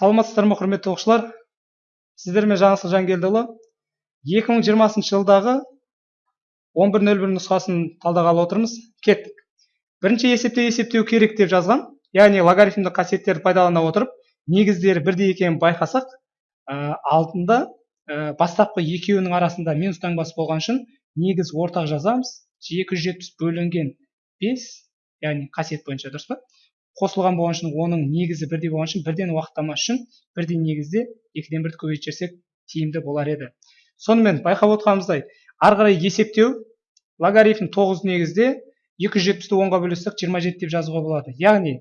саламатсыздар ма құрметті оқушылар. Сіздермен жаңылсын жангелдіұлы 2020 жылдағы 11.01 нұсқасын талдағалы отырмыз. Кеттік. Бірінші есепте есептеу керек деп жазған яғни логарифмдік қасиеттерді пайдалана отырып негіздері бірдей екенін байқасақ ә, алдында ә, бастапқы екеуінің арасында минус таңбасы болған үшін негіз ортақ жазамыз. 270 бөлінген 5 яғни қасиет бойынша дұрыс па? Қосылған болған үшін оның негізі бірдей болған үшін бірден уақыттамас үшін бірдей негізде екіден бірді көбейтіп жіберсек тиімді болар еді. Сонымен байқап отырғанымыздай ары қарай есептеу логарифм тоғыз негізде екі жүз жетпісті онға бөлсек жиырма жеті деп жазуға болады. Яғни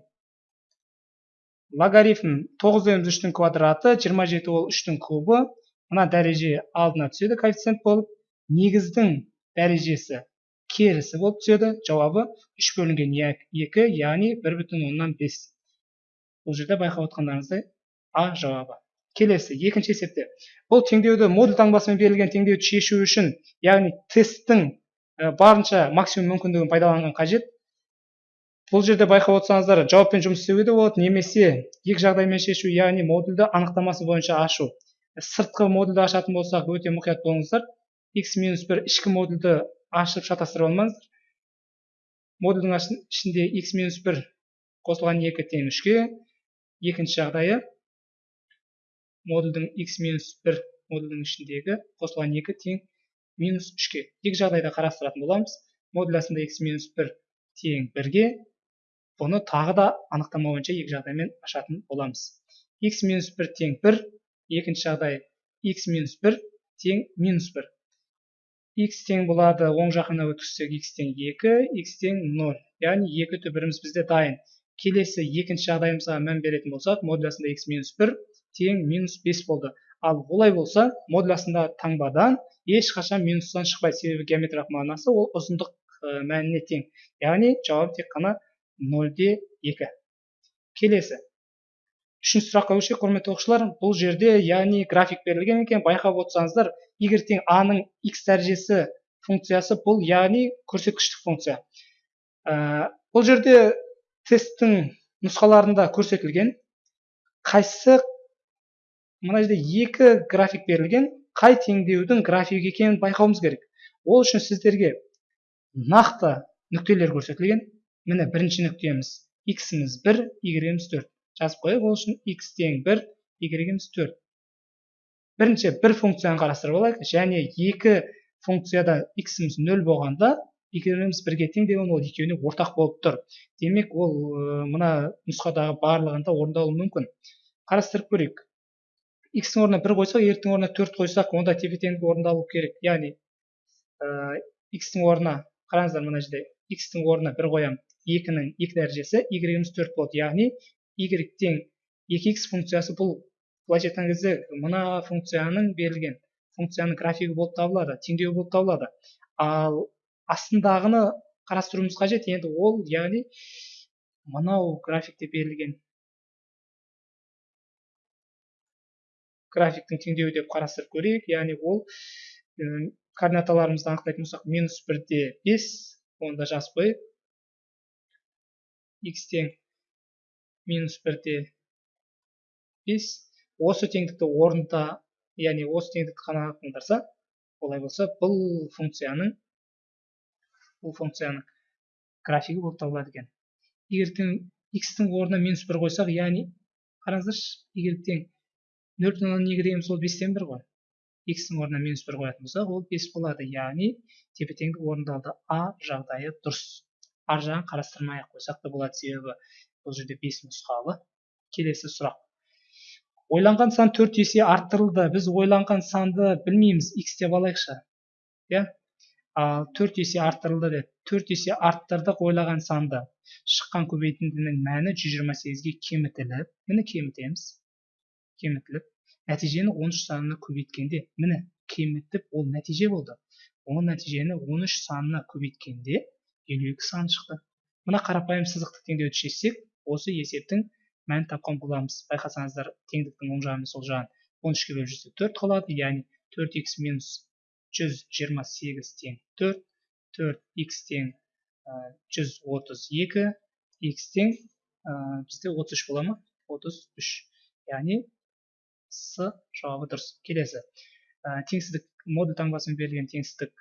логарифм тоғыз дегеніміз үштің квадраты жиырма жеті ол үштің кубы. Мына дәреже алдына түседі коэффициент болып. Негіздің дәрежесі керісі болып түседі жауабы үш бөлінген екі яғни бір бүтін оннан бес бұл жерде байқап отқандарыңыздай а жауабы келесі екінші есепте бұл теңдеуді модуль таңбасымен берілген теңдеуді шешу үшін яғни тесттің барынша максимум мүмкіндігін пайдаланған қажет бұл жерде байқап отырсаңыздар жауаппен жұмыс істеуге де болады немесе екі жағдаймен шешу яғни модульді анықтамасы бойынша ашу сыртқы модульді ашатын болсақ өте мұқият болыңыздар x минус бір ішкі модульді ашып шатастырып алмаңыздар модульдің ішінде x минус бір қосылған екі тең үшке. Екінші жағдайы модульдің x минус бір модульдің ішіндегі қосылған екі тең минус үшке. Екі жағдайда қарастыратын боламыз. Модулясында x минус бір тең бірге. Бұны тағы да анықтама бойынша екі жағдаймен ашатын боламыз. X минус бір тең бір. Екінші жағдай x минус бір тең минус бір. X тең болады оң жақына өткізсек x тең 2 x тең 0 яғни екі түбіріміз бізде дайын. Келесі екінші жағдайымызға мән беретін болсақ модулясында x минус 1 тең минус 5 болды. Ал олай болса модулясындағы таңбадан ешқашан минустан шықпайды. Себебі геометриялық мағынасы ол ұзындық мәніне тең. Яғни жауап тек қана 0 2 келесі. Үшінші сұраққа көшейік құрметті оқушылар бұл жерде яғни график берілген екен байқап отырсаңыздар егер тең а ның x дәрежесі функциясы бұл яғни көрсеткіштік функция. Ә, бұл жерде тесттің нұсқаларында көрсетілген қайсысы мына жерде екі график берілген қай теңдеудің графигі екенін байқауымыз керек. Ол үшін сіздерге нақты нүктелер көрсетілген. Міне бірінші нүктеміз x-іміз бір y-іміз төрт. Жазып қояйық ол үшін x тең бір y-іміз төрт. Бірінші бір функцияны қарастырып алайық. Және екі функцияда x-іміз нөл болғанда y-іміз бірге тең деген ол екеуіне ортақ болып тұр. Демек ол мына нұсқадағы барлығында орындалуы мүмкін. Қарастырып көрейік. X-тің орнына бір қойсақ y-тің орнына төрт қойсақ онда тепе теңдік орындалу керек. Яғни ә, x-тің орнына қараңыздар мына жерде x-тің орнына бір қоямын. Екінің екі дәрежесі y-іміз төрт болады яғни y тең 2x функциясы бұл былайша айтқан кезде мына функцияның берілген функцияның графигі болып табылады теңдеуі болып табылады. Ал астындағыны қарастыруымыз қажет. Енді ол яғни мынау графикте берілген графиктің теңдеуі деп қарастырып көрейік. Яғни ол координаталарымызды анықтайтын болсақ минус бірде бес оны да жазып қояйық x тең минус бірде бес. Осы теңдікті орында яғни осы теңдікті қана қалдырса олай болса бұл функцияның бұл функцияның графигі болып табылады екен. Егер тең x-тің орнына минус бір қойсақ яғни қараңыздаршы егер тең нөл бүтін оннан екі дегеніміз ол бестен бір ғой. X-тің орнына минус бір қоятын болсақ ол бес болады. Яғни тепе теңдік орындалды. А жағдайы дұрыс. Ар жағын қарастырмай ақ қойсақ та болады себебі бұл жерде бес нұсқалы келесі сұрақ. Ойланған сан төрт есе арттырылды. Біз ойланған санды білмейміз. X деп алайықшы. Иә? Ал төрт есе арттырылды деп. Төрт есе арттырдық ойлаған санды. Шыққан көбейтіндінің мәні 128-ге кемітіліп міне кемітеміз. Кемітіліп. Нәтижені 13 санына көбейткенде міне кемітіп ол нәтиже болды. Ол нәтижені 13 санына көбейткенде 52 сан шықты. Мына қарапайым сызықтық теңдеуді шешсек осы есептің мәнін тапқан боламыз. Байқасаңыздар теңдіктің оң жағы мен сол жағын он үшке бөліп жүрсек төрт қалады яғни төрт х минус жүз жиырма сегіз тең төрт төрт х тең жүз отыз екі х тең бізде отыз үш бола ма? Отыз үш. Яғни с жауабы дұрыс. Келесі. Ә, теңсіздік модуль таңбасымен берілген теңсіздік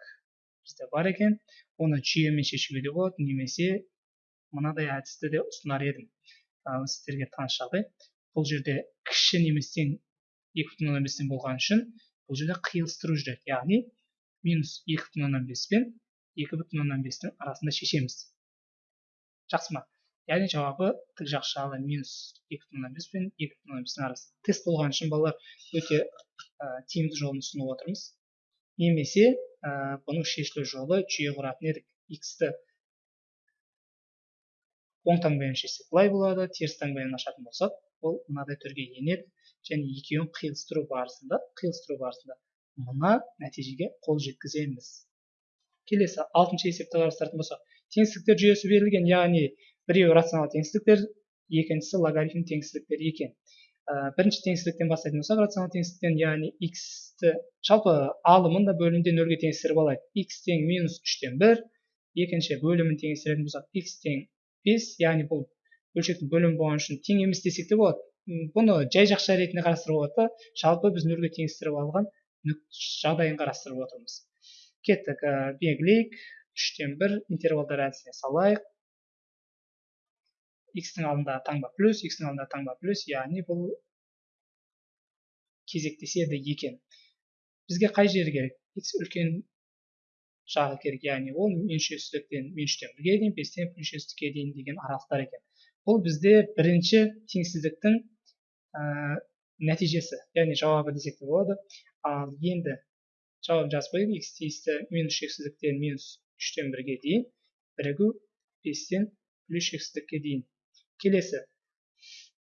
бізде бар екен. Оны жүйемен шешуге де болады. Немесе мынадай әдісті де ұсынар едім. Сіздерге таныс жағдай бұл жерде кіші немесе тең екі бүтін оннан бестен болған үшін бұл жерде қиылыстыру жүреді. Яғни минус екі бүтін оннан бес пен екі бүтін оннан бестің арасында шешеміз. Жақсы ма? Яғни жауабы тік жақ жағы минус екі бүтін оннан бес пен екі бүтін оннан бестің арасы. Тест болған үшін балалар өте ә, тиімді жолын ұсынып отырмыз. Немесе ә, бұның шешілу жолы жүйе құратын едік. X-ті оң таңбамен шешсек былай болады теріс таңбамен ашатын болсақ ол мынадай түрге енеді. Және екеуін қиылыстыру барысында қиылыстыру барысында мына нәтижеге қол жеткіземіз. Келесі алтыншы есепті қарастыратын болсақ теңсіздіктер жүйесі берілген яғни біреуі рационал теңсіздіктер екіншісі логарифм теңсіздіктер екен. Ә, бірінші теңсіздіктен бастайтын болсақ рационал теңсіздіктен яғни x-ті жалпы алымын да бөлімін де нөлге теңестіріп алайық. X тең минус үштен бір екінші бөлімін теңестіретін болсақ x тең бес яғни бұл бөлшектің бөлімі болған үшін тең емес десек те болады. Бұны жай жақша ретінде қарастыруға болады да жалпы біз нөлге теңестіріп алған жағдайын қарастырып отырмыз. Кеттік ә, белгілейік үштен бір интервалдар әдісіне салайық. X-тің таңба плюс x-тің таңба плюс яғни бұл кезектеседі екен. Бізге қай жері керек? X үлкен жағы керек яғни ол меншесіздіктен мен үштен бірге дейін бестен меншесіздікке дейін деген аралықтар екен. Бұл бізде бірінші теңсіздіктің ә, нәтижесі яғни жауабы десек те болады. Ал енді жауап жазып қояйық x тиісті минус шексіздіктен минус үштен бірге дейін бірігу бестен плюс шексіздікке дейін. Келесі.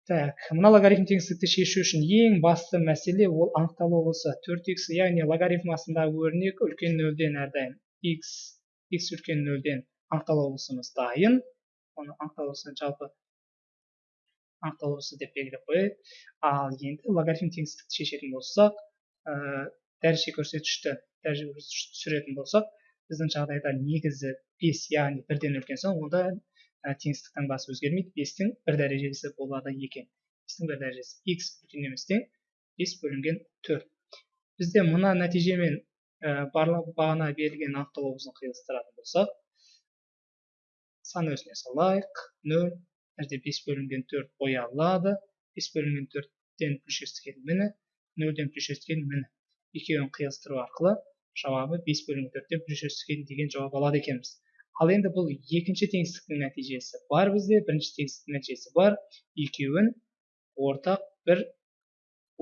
Так мына логарифм теңсіздікті шешу үшін ең басты мәселе ол анықталу болса 4x яғни логарифм астындағы өрнек үлкен нөлден әрдайым. X x үлкен нөлден анықталу болысымыз дайын. Оны анықталу жалпы анықталуысы деп белгілеп қояйық. Ал енді логарифм теңсіздікті шешетін болсақ дәреже көрсеткішті дәреже көрсеткішті түсіретін болсақ біздің жағдайда негізі бес яғни бірден үлкен сан онда ә, теңсіздік таңбасы өзгермейді. бестің бір дәрежесі болады екен. бестің бір дәрежесі x үлкен тең бес бөлінген төрт. Бізде мына нәтижемен барлық бағана берілген анықталуымызды қиылыстыратын болсақ сан өзіне салайық. Нөл мына бес бөлінген төрт боялады бес бөлінген төрттен жетістікке міне нөлден плюс жетістікке міне. Екеуін қиылыстыру арқылы жауабы бес бөлінген төрттен плюс жетістікке деген жауап алады екенбіз. Ал енді бұл екінші теңсіздіктің нәтижесі бар бізде бірінші теңсіздіктің нәтижесі бар. Екеуін ортақ бір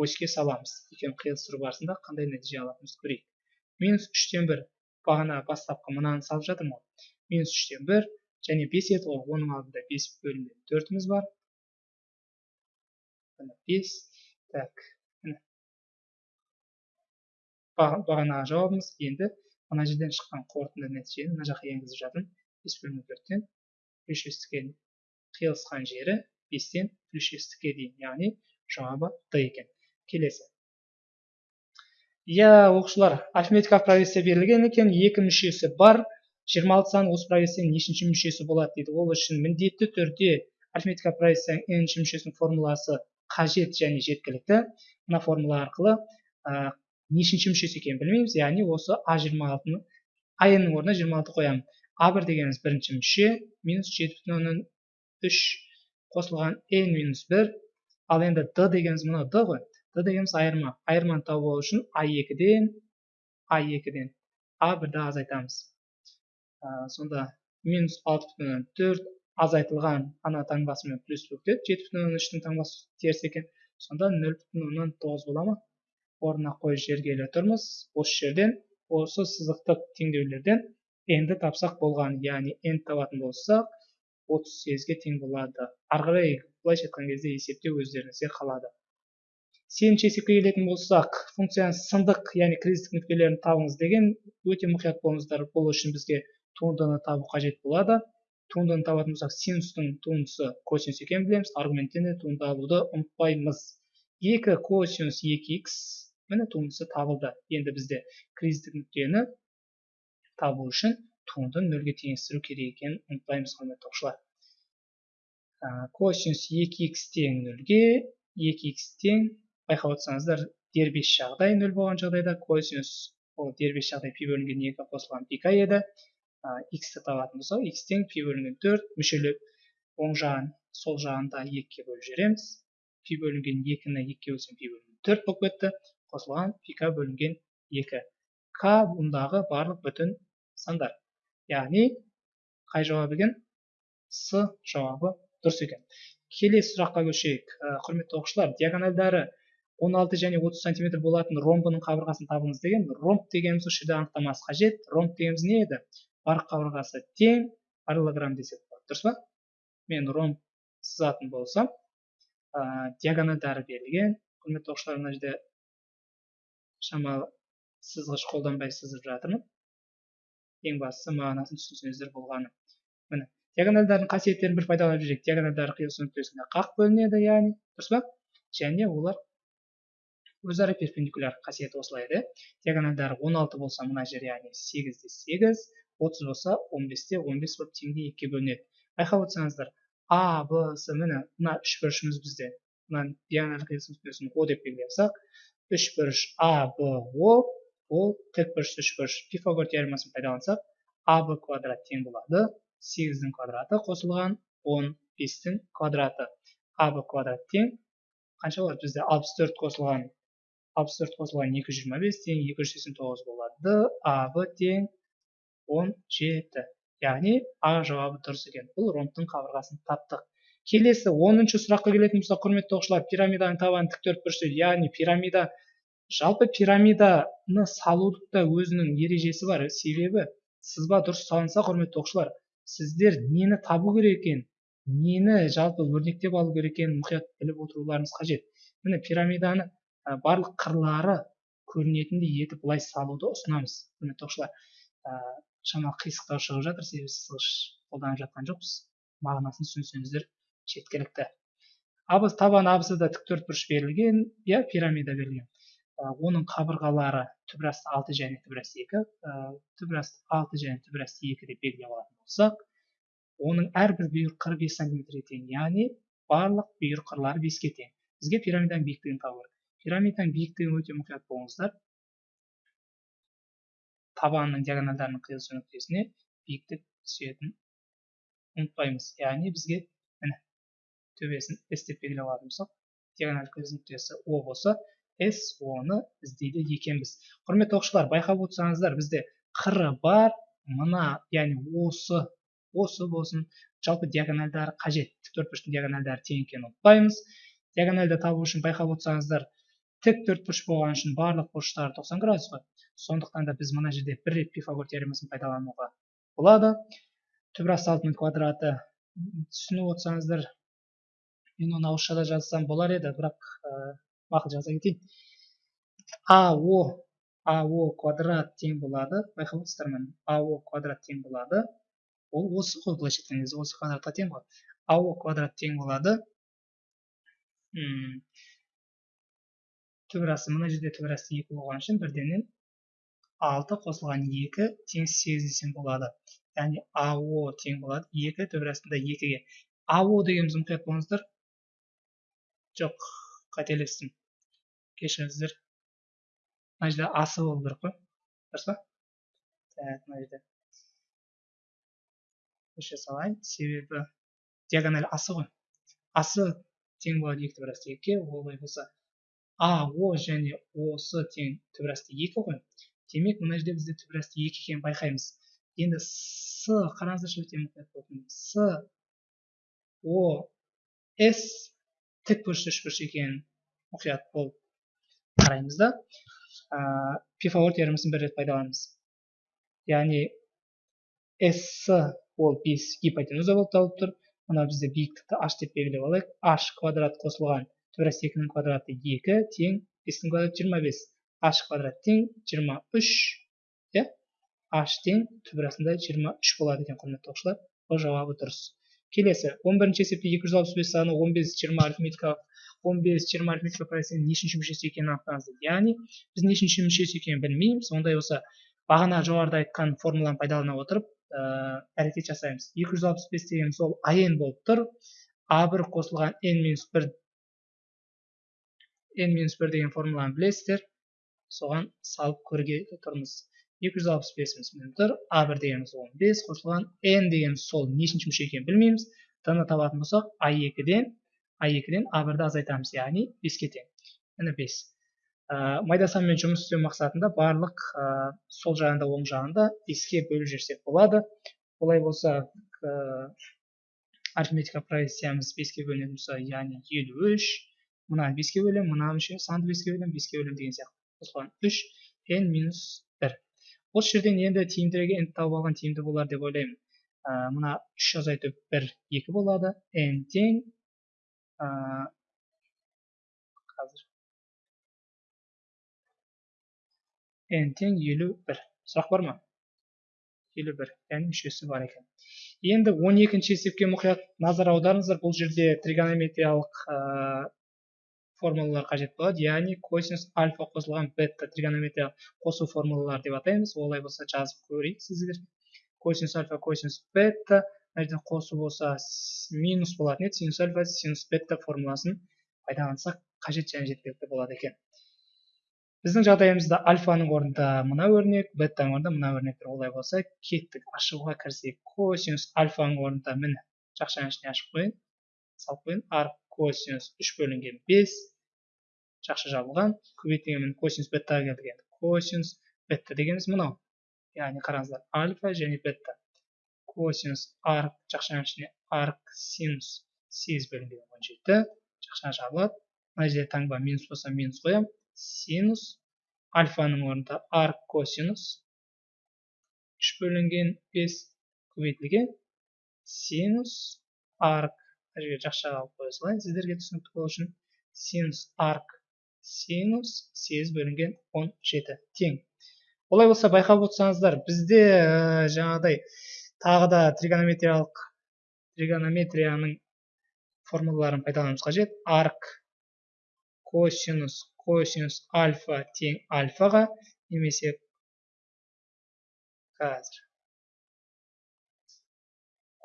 оське саламыз. Екеуін қиылыстыру барысында қандай нәтиже алатынымызды көрейік. Минус үштен бір бағана бастапқы мынаны салып жатырмын ғой. Минус үштен бір және бес еді ғой. Оның алдында бес бөлінген төртіміз бар. Бес. Так бағанағы жауабымыз енді мына жерден шыққан қорытынды нәтижені мына жаққа енгізіп жатырмын. Бес бөлінген төрттен плюс жетістікке қиылысқан жері бестен плюс жетістікке дейін. Яғни жауабы д екен. Келесі. Иә оқушылар арифметикалық прогрессия берілген екен екі мүшесі бар жиырма алты сан осы прогрессияның нешінші мүшесі болады дейді. Ол үшін міндетті түрде арифметика прогрессияның нінші мүшесінің формуласы қажет және жеткілікті. Мына формула арқылы ә, нешінші мүшесі екенін білмейміз яғни осы а жиырма алтыны а нның орнына жиырма алты қоямын. А бір дегеніміз бірінші мүше минус жеті бүтін оннан үш қосылған n минус бір. Ал енді д дегеніміз мынау д ғой. Д дегеніміз айырма айырманы алу үшін а екіден а екіден а бірді азайтамыз ә, сонда минус алты бүтін оннан төрт азайтылған ана таңбасымен плюс өтеді жеті бүтін оннан үштің таңбасы теріс екен сонда нөл бүтін оннан тоғыз бола ма орнына қойып жібергелі тұрмыз осы жерден осы сызықтық теңдеулерден нді тапсақ болған яғни n табатын болсақ отыз сегізге тең болады ары қарай былайша айтқан кезде есептеу өздеріңізге қалады сегізінші есепке келетін болсақ функцияның сындық яғни кризистік нүктелерін табыңыз деген өте мұқият болыңыздар бұл үшін бізге туындыны табу қажет болады. Туындыны табатын болсақ синустың туындысы косинус екенін білеміз аргументтен де туынды алуды ұмытпаймыз. Екі косинус екі х міне туындысы табылды. Енді бізде кризистік нүктені табу үшін туындыны нөлге теңестіру керек екенін ұмытпаймыз құрметті оқушылар косинус екі х тең нөлге екі х тең байқап отырсаңыздар дербес жағдай нөл болған жағдайда косинус ол дербес жағдай пи бөлінген екі қосылған пика еді. Х-ті табатын болсақ х тең пи бөлінген төрт мүшелеп оң жағын сол жағын да екіге бөліп жібереміз. Пи бөлінген екіні екіге бөлсем пи бөлінген төрт болып кетті. Қосылған пика бөлінген екі. К бұндағы барлық бүтін сандар. Яғни қай жауап екен? С жауабы дұрыс екен. Келесі сұраққа көшейік. Құрметті оқушылар диагональдары 16 және 30 сантиметр болатын ромбының қабырғасын табыңыз деген ромб дегеніміз осы жерде анықтамасы қажет. Ромб дегеніміз не еді? Барық қабырғасы тең параллограмм десек болады. Дұрыс па? Мен ромб сызатын болсам ә, диагональдары берілген. Құрметті оқушылар мына жерде шамалы сызғыш қолданбай сызып жатырмын. Ең бастысы мағынасын түсінсеңіздер болғаны. Міне диагональдардың қасиеттерін бір пайдаланып жүрейік. Диагональдары қиылысу нүктесінде қақ бөлінеді яғни. Дұрыс па? Және олар өзара перпендикуляр қасиеті осылай еді. Диагональдары 16 болса мына жер яғни 8-де 8 30 болса 15-те 15 болып теңде екіге бөлінеді. Байқап отырсаңыздар а б с міне мына үш бұрышымыз бізде. Мына диагональ нүктесін о деп белгілеп алсақ үш бұрыш а б о ол тік бұрыш үш бұрыш пифагор теоремасын пайдалансақ а б квадрат тең болады. сегіздің квадраты қосылған он бестің квадраты. А б квадрат тең. Қанша болады бізде алпыс төрт қосылған. Алпыс төрт қосылған екі жүз жиырма бес тең екі жүз сексен тоғыз болады а б тең он жеті яғни а жауабы дұрыс екен. Бұл ромбтың қабырғасын таптық. Келесі оныншы сұраққа келетін болсақ құрметті оқушылар пирамиданың табаны тік төртбұрышты яғни пирамида жалпы пирамиданы салудың өзінің ережесі бар себебі сызба дұрыс салынса құрметті оқушылар сіздер нені табу керек екен нені жалпы өрнектеп алу керек екенін мұқият біліп отыруларыңыз қажет. Міне пирамиданы барлық қырлары көрінетіндей етіп былай салуды ұсынамыз. Құрметті оқушылар ә, шамалы қисықтау шығып жатыр себебі сызғыш қолданып жатқан жоқпыз. Мағынасын түсінсеңіздер жеткілікті. Абыз табан абызда тік төртбұрыш берілген иә пирамида берілген. Ә, оның қабырғалары түбірасты алты және түбірасты екі ә, түбірасты алты және түбірасты екі деп белгілеп алатын болсақ оның әрбір бүйір қырық бес сантиметрге тең яғни барлық бүйір қырлары беске тең. Бізге пирамиданың биіктігін табу керек пирамиданың биіктігін өте мұқият болыңыздар. Табанның диагональдарының қиылысу нүктесіне биіктік түсетінін ұмытпаймыз. Яғни бізге міне төбесін с деп белгілеп алатын болсақ диагональ қиылысу нүктесі о болса с оны іздейді екенбіз. Құрметті оқушылар байқап отырсаңыздар бізде қыры бар мына яғни осы осы болсын. Жалпы диагональдары қажет. Төртбұрыштың диагональдары тең екенін ұмытпаймыз. Диагональды табу үшін байқап отырсаңыздар тік төртбұрыш болған үшін барлық бұрыштары 90 градус қой. Сондықтан да біз мына жерде бір рет пифагор теоремасын пайдалануға болады. Түбір алтының квадраты түсініп отырсаңыздар мен оны ауызшада жазсам болар еді бірақ мақұл жаза кетейін. Ао ао квадрат тең болады. Байқап отырсыздар ма ао квадрат тең болады. Ол осы ғой былайша айтқан кезде осы квадратқа тең ғой. Ао квадрат тең болады. Түбірасы мына жерде түбірасы екі болған үшін бірденен алты қосылған екі тең сегіз десем болады. Яғни ао тең болады. Екі түбірасында екіге. Ао дегеніміз мұқият болыңыздар жоқ қателестім кешіріңіздер. Мына жерде асы болу керек қой. Дұрыс па? Так мына жерде. Көшіре салайын себебі диагональ асы ғой. Асы тең болады екі түбірасты екіге. Олай болса а о және осы тең түбірасты екі ғой демек мына жерде бізде түбірасты екі екенін байқаймыз енді с қараңыздаршы өте мұқият болып с о с тік бұрыш үшбұрыш екенін мұқият болып қараймыз да? Ә, пифагор теоремасын бір рет пайдаланамыз яғни с ол бес гипотенуза болып табылып тұр мына бізде биіктікті h деп белгілеп алайық h квадрат қосылған тура екінің квадраты екі тең бестің квадраты жиырма бес. H квадрат тең жиырма үш иә? H тең түбірасында жиырма үш болады екен құрметті оқушылар. Бұл жауабы дұрыс. Келесі он бірінші есепте екі жүз алпыс бес саны он бес жиырма арифметикалық он бес жиырма арифметикалық проценттің нешінші мүшесі екенін анықтаңыз дейді яғни біз нешінші мүшесі екенін білмейміз. Ондай болса бағана жоғарыда айтқан формуланы пайдалана отырып ә, әрекет жасаймыз. екі жүз алпыс бес дегеніміз ол ан болып тұр. А бір қосылған n минус бір n минус бір деген формуланы білесіздер. Соған салып көргелі тұрмыз. екі жүз алпыс бесіміз міне тұр а бір дегеніміз он бес. Қосылған n дегеніміз сол нешінші мүше екенін білмейміз. Д ны табатын болсақ а екіден а екіден а бірді азайтамыз яғни беске тең. Міне бес. Ә, майда санмен жұмыс істеу мақсатында барлық сол жағында оң жағында беске бөліп жіберсек болады. Олай болса арифметика прогрессиямыз беске бөлінетін болса яғни елу үш. Мынаны беске бөлемін мына мүше санды беске бөлемін беске бөлемін деген сияқты. Қосылған үш n минус бір. Осы жерден енді тиімдірек n тауып алған тиімді болар деп ойлаймын. Ә, мына үш азайту бір екі болады. N тең ә, қазір. N тең елу бір. Сұрақ бар ма? Елу бір. Яғни мүшесі бар екен. Енді он екінші есепке мұқият назар аударыңыздар. Бұл жерде тригонометриялық формулалар қажет болады. Яғни косинус альфа қосылған бета тригонометрия қосу формулалары деп атаймыз. Олай болса жазып көрейік сіздер. Косинус альфа косинус бета мына жерде қосу болса минус болатын еді. Синус альфа синус бета формуласын пайдалансақ қажет және жеткілікті болады екен. Біздің жағдайымызда альфаның орнында мына өрнек бетаның орнында мына өрнек тұр олай болса кеттік ашуға кірсек косинус альфаның орнында міне жақшаның ішіне ашып қояйын салып қояйын. Арк косинус үш бөлінген бес жақша жабылған. Көбейтілген косинус беттаға келдік енді косинус бетта дегеніміз мынау. Яғни қараңыздар альфа және бетта. Косинус арк жақшаның ішіне арк синус сегіз бөлінген он жеті. Жақша жабылады. Мына жерде таңба минус болса минус қоямын синус альфаның орнында арк косинус. Үш бөлінген бес көбейтілген синус арк. Мына жерге жақшаға алып қоя салайын. Сіздерге түсінікті болу үшін синус арк синус сегіз бөлінген он жеті. Тең. Олай болса байқап отырсаңыздар бізде ә, жаңағыдай тағы да тригонометриялық тригонометрияның формулаларын пайдалануымыз қажет. Арк косинус косинус альфа тең альфаға немесе қазір.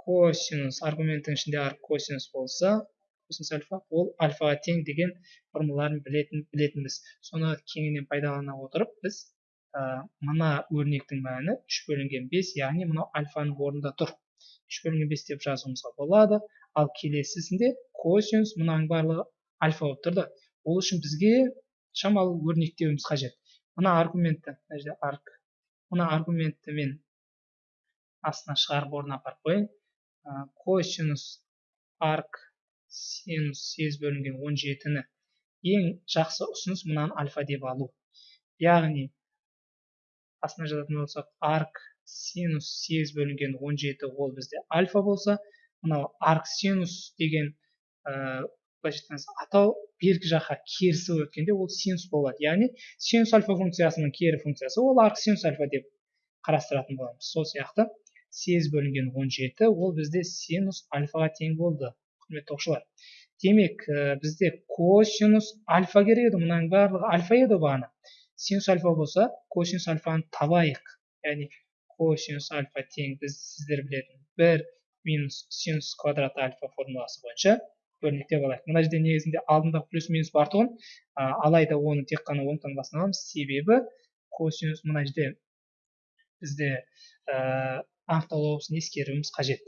Косинус аргументтің ішінде арк косинус болса косинус альфа ол альфаға тең деген формулаларын білетін білетінбіз. Соны кеңінен пайдалана отырып біз ә, мына өрнектің мәні үш бөлінген бес яғни мынау альфаның орнында тұр. үш бөлінген бес деп жазуымызға болады. Ал келесісінде косинус мынаның барлығы альфа болып тұрды. Ол үшін бізге шамалы өрнектеуіміз қажет. Мына аргументті мына жерде арк мына аргументті мен астына шығарып орнына апарып қояйын. Косинус арк синус сегіз бөлінген он жетіні. Ең жақсы ұсыныс мынаны альфа деп алу. Яғни астына жазатын болсақ арк синус сегіз бөлінген он жеті ол бізде альфа болса мынау арк синус деген былайша атау бергі жаққа керісі өткенде ол синус болады. Яғни синус альфа функциясының кері функциясы ол арк синус альфа деп қарастыратын боламыз. Сол сияқты сегіз бөлінген он жеті ол бізде синус альфаға тең болды. Құрметті оқушылар. Демек бізде косинус альфа керек еді. Мынаның барлығы альфа еді бағана синус альфа болса косинус альфаны табайық. Яғни косинус альфа тең біз сіздер білетін бір минус синус квадрат альфа формуласы бойынша өрнектеп алайық мына жерде негізінде алдындағы плюс минус бар тұғын. Алайда оны тек қана оң таңбасын аламыз. Себебі косинус мына жерде бізде ә, анықталу ескеруіміз қажет.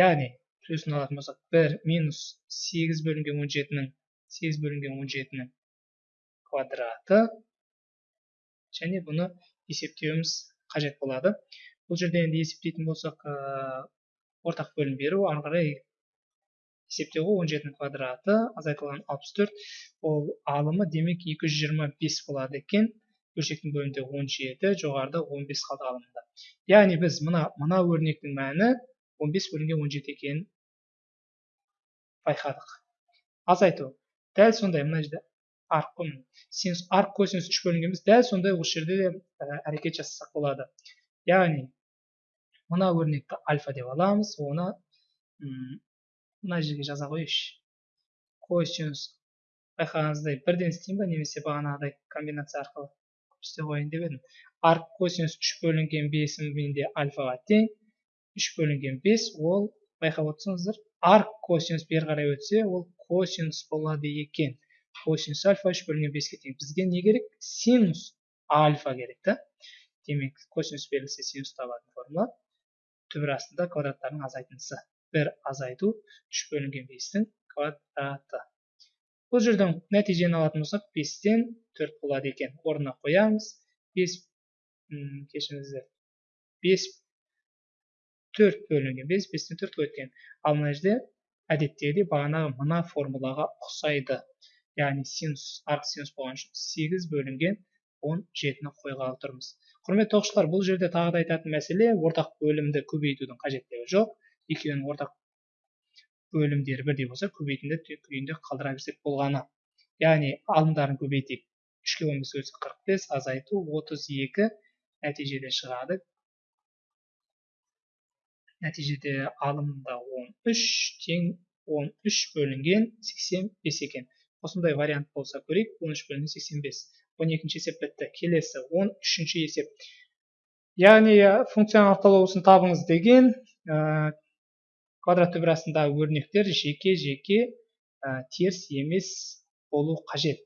Яғни плюсын алатын болсақ бір минус сегіз бөлінген он жетінің сегіз бөлінген он жетінің квадраты. Және бұны есептеуіміз қажет болады. Бұл жерде енді есептейтін болсақ ә, ортақ бөлім беру ары қарай есептеу ғой он жетінің квадраты азайтылған алпыс төрт. Ол алымы демек екі жүз жиырма бес болады екен. Бөлшектің бөлімінде он жеті жоғарыда он бес қалды алымында. Яғни біз мына мына өрнектің мәні 15 бөлінген 17 екенін байқадық азайту. Дәл сондай мына жерде арк синус арк косинус үш бөлінген емес дәл сондай осы жерде де әрекет жасасақ болады. Яғни мына өрнекті альфа деп аламыз оны мына жерге жаза қояйықшы косинус байқағаныңыздай бірден істеймін ба немесе бағанағыдай комбинация арқылы? Істеп қояйын деп едім. Арк косинус үш бөлінген бесім менде альфаға тең үш бөлінген бес ол байқап отырсаңыздар арк косинус бері қарай өтсе ол косинус болады екен. Косинус альфа үш бөлінген беске тең бізге не керек? Синус альфа керек та. Демек косинус берілсе синус табатын формула. Түбір астында квадраттардың азайтындысы. Бір азайту үш бөлінген бестің квадраты. Бұл жерден нәтижені алатын болсақ бестен төрт болады екен. Орнына қоямыз. Бес кешіріңіздер. Бес төрт бөлінген бес бестен төртке өткен ал мына жерде әдеттегідей бағанағы мына формулаға ұқсайды. Яғни синус арқ синус болған үшін сегіз бөлінген он жетіні қойғалы тұрмыз құрметті оқушылар бұл жерде тағы да айтатын мәселе ортақ бөлімді көбейтудің қажеттігі жоқ. Екеуінің ортақ бөлімдері бірдей болса көбейтінді күйінде қалдыра берсек болғаны. Яғни алымдарын көбейтейік. Үшке он бес қырық бес азайту отыз екі нәтижеде шығады. Нәтижеде алымда 13 тең 13 бөлінген 85 екен. Осындай вариант болса көрейік 13 бөлінген 85 12 есеп бітті келесі 13 есеп. Яғни функцияның автологиясын табыңыз деген ә, квадрат түбірасындағы өрнектер жеке жеке ә, теріс емес болу қажет.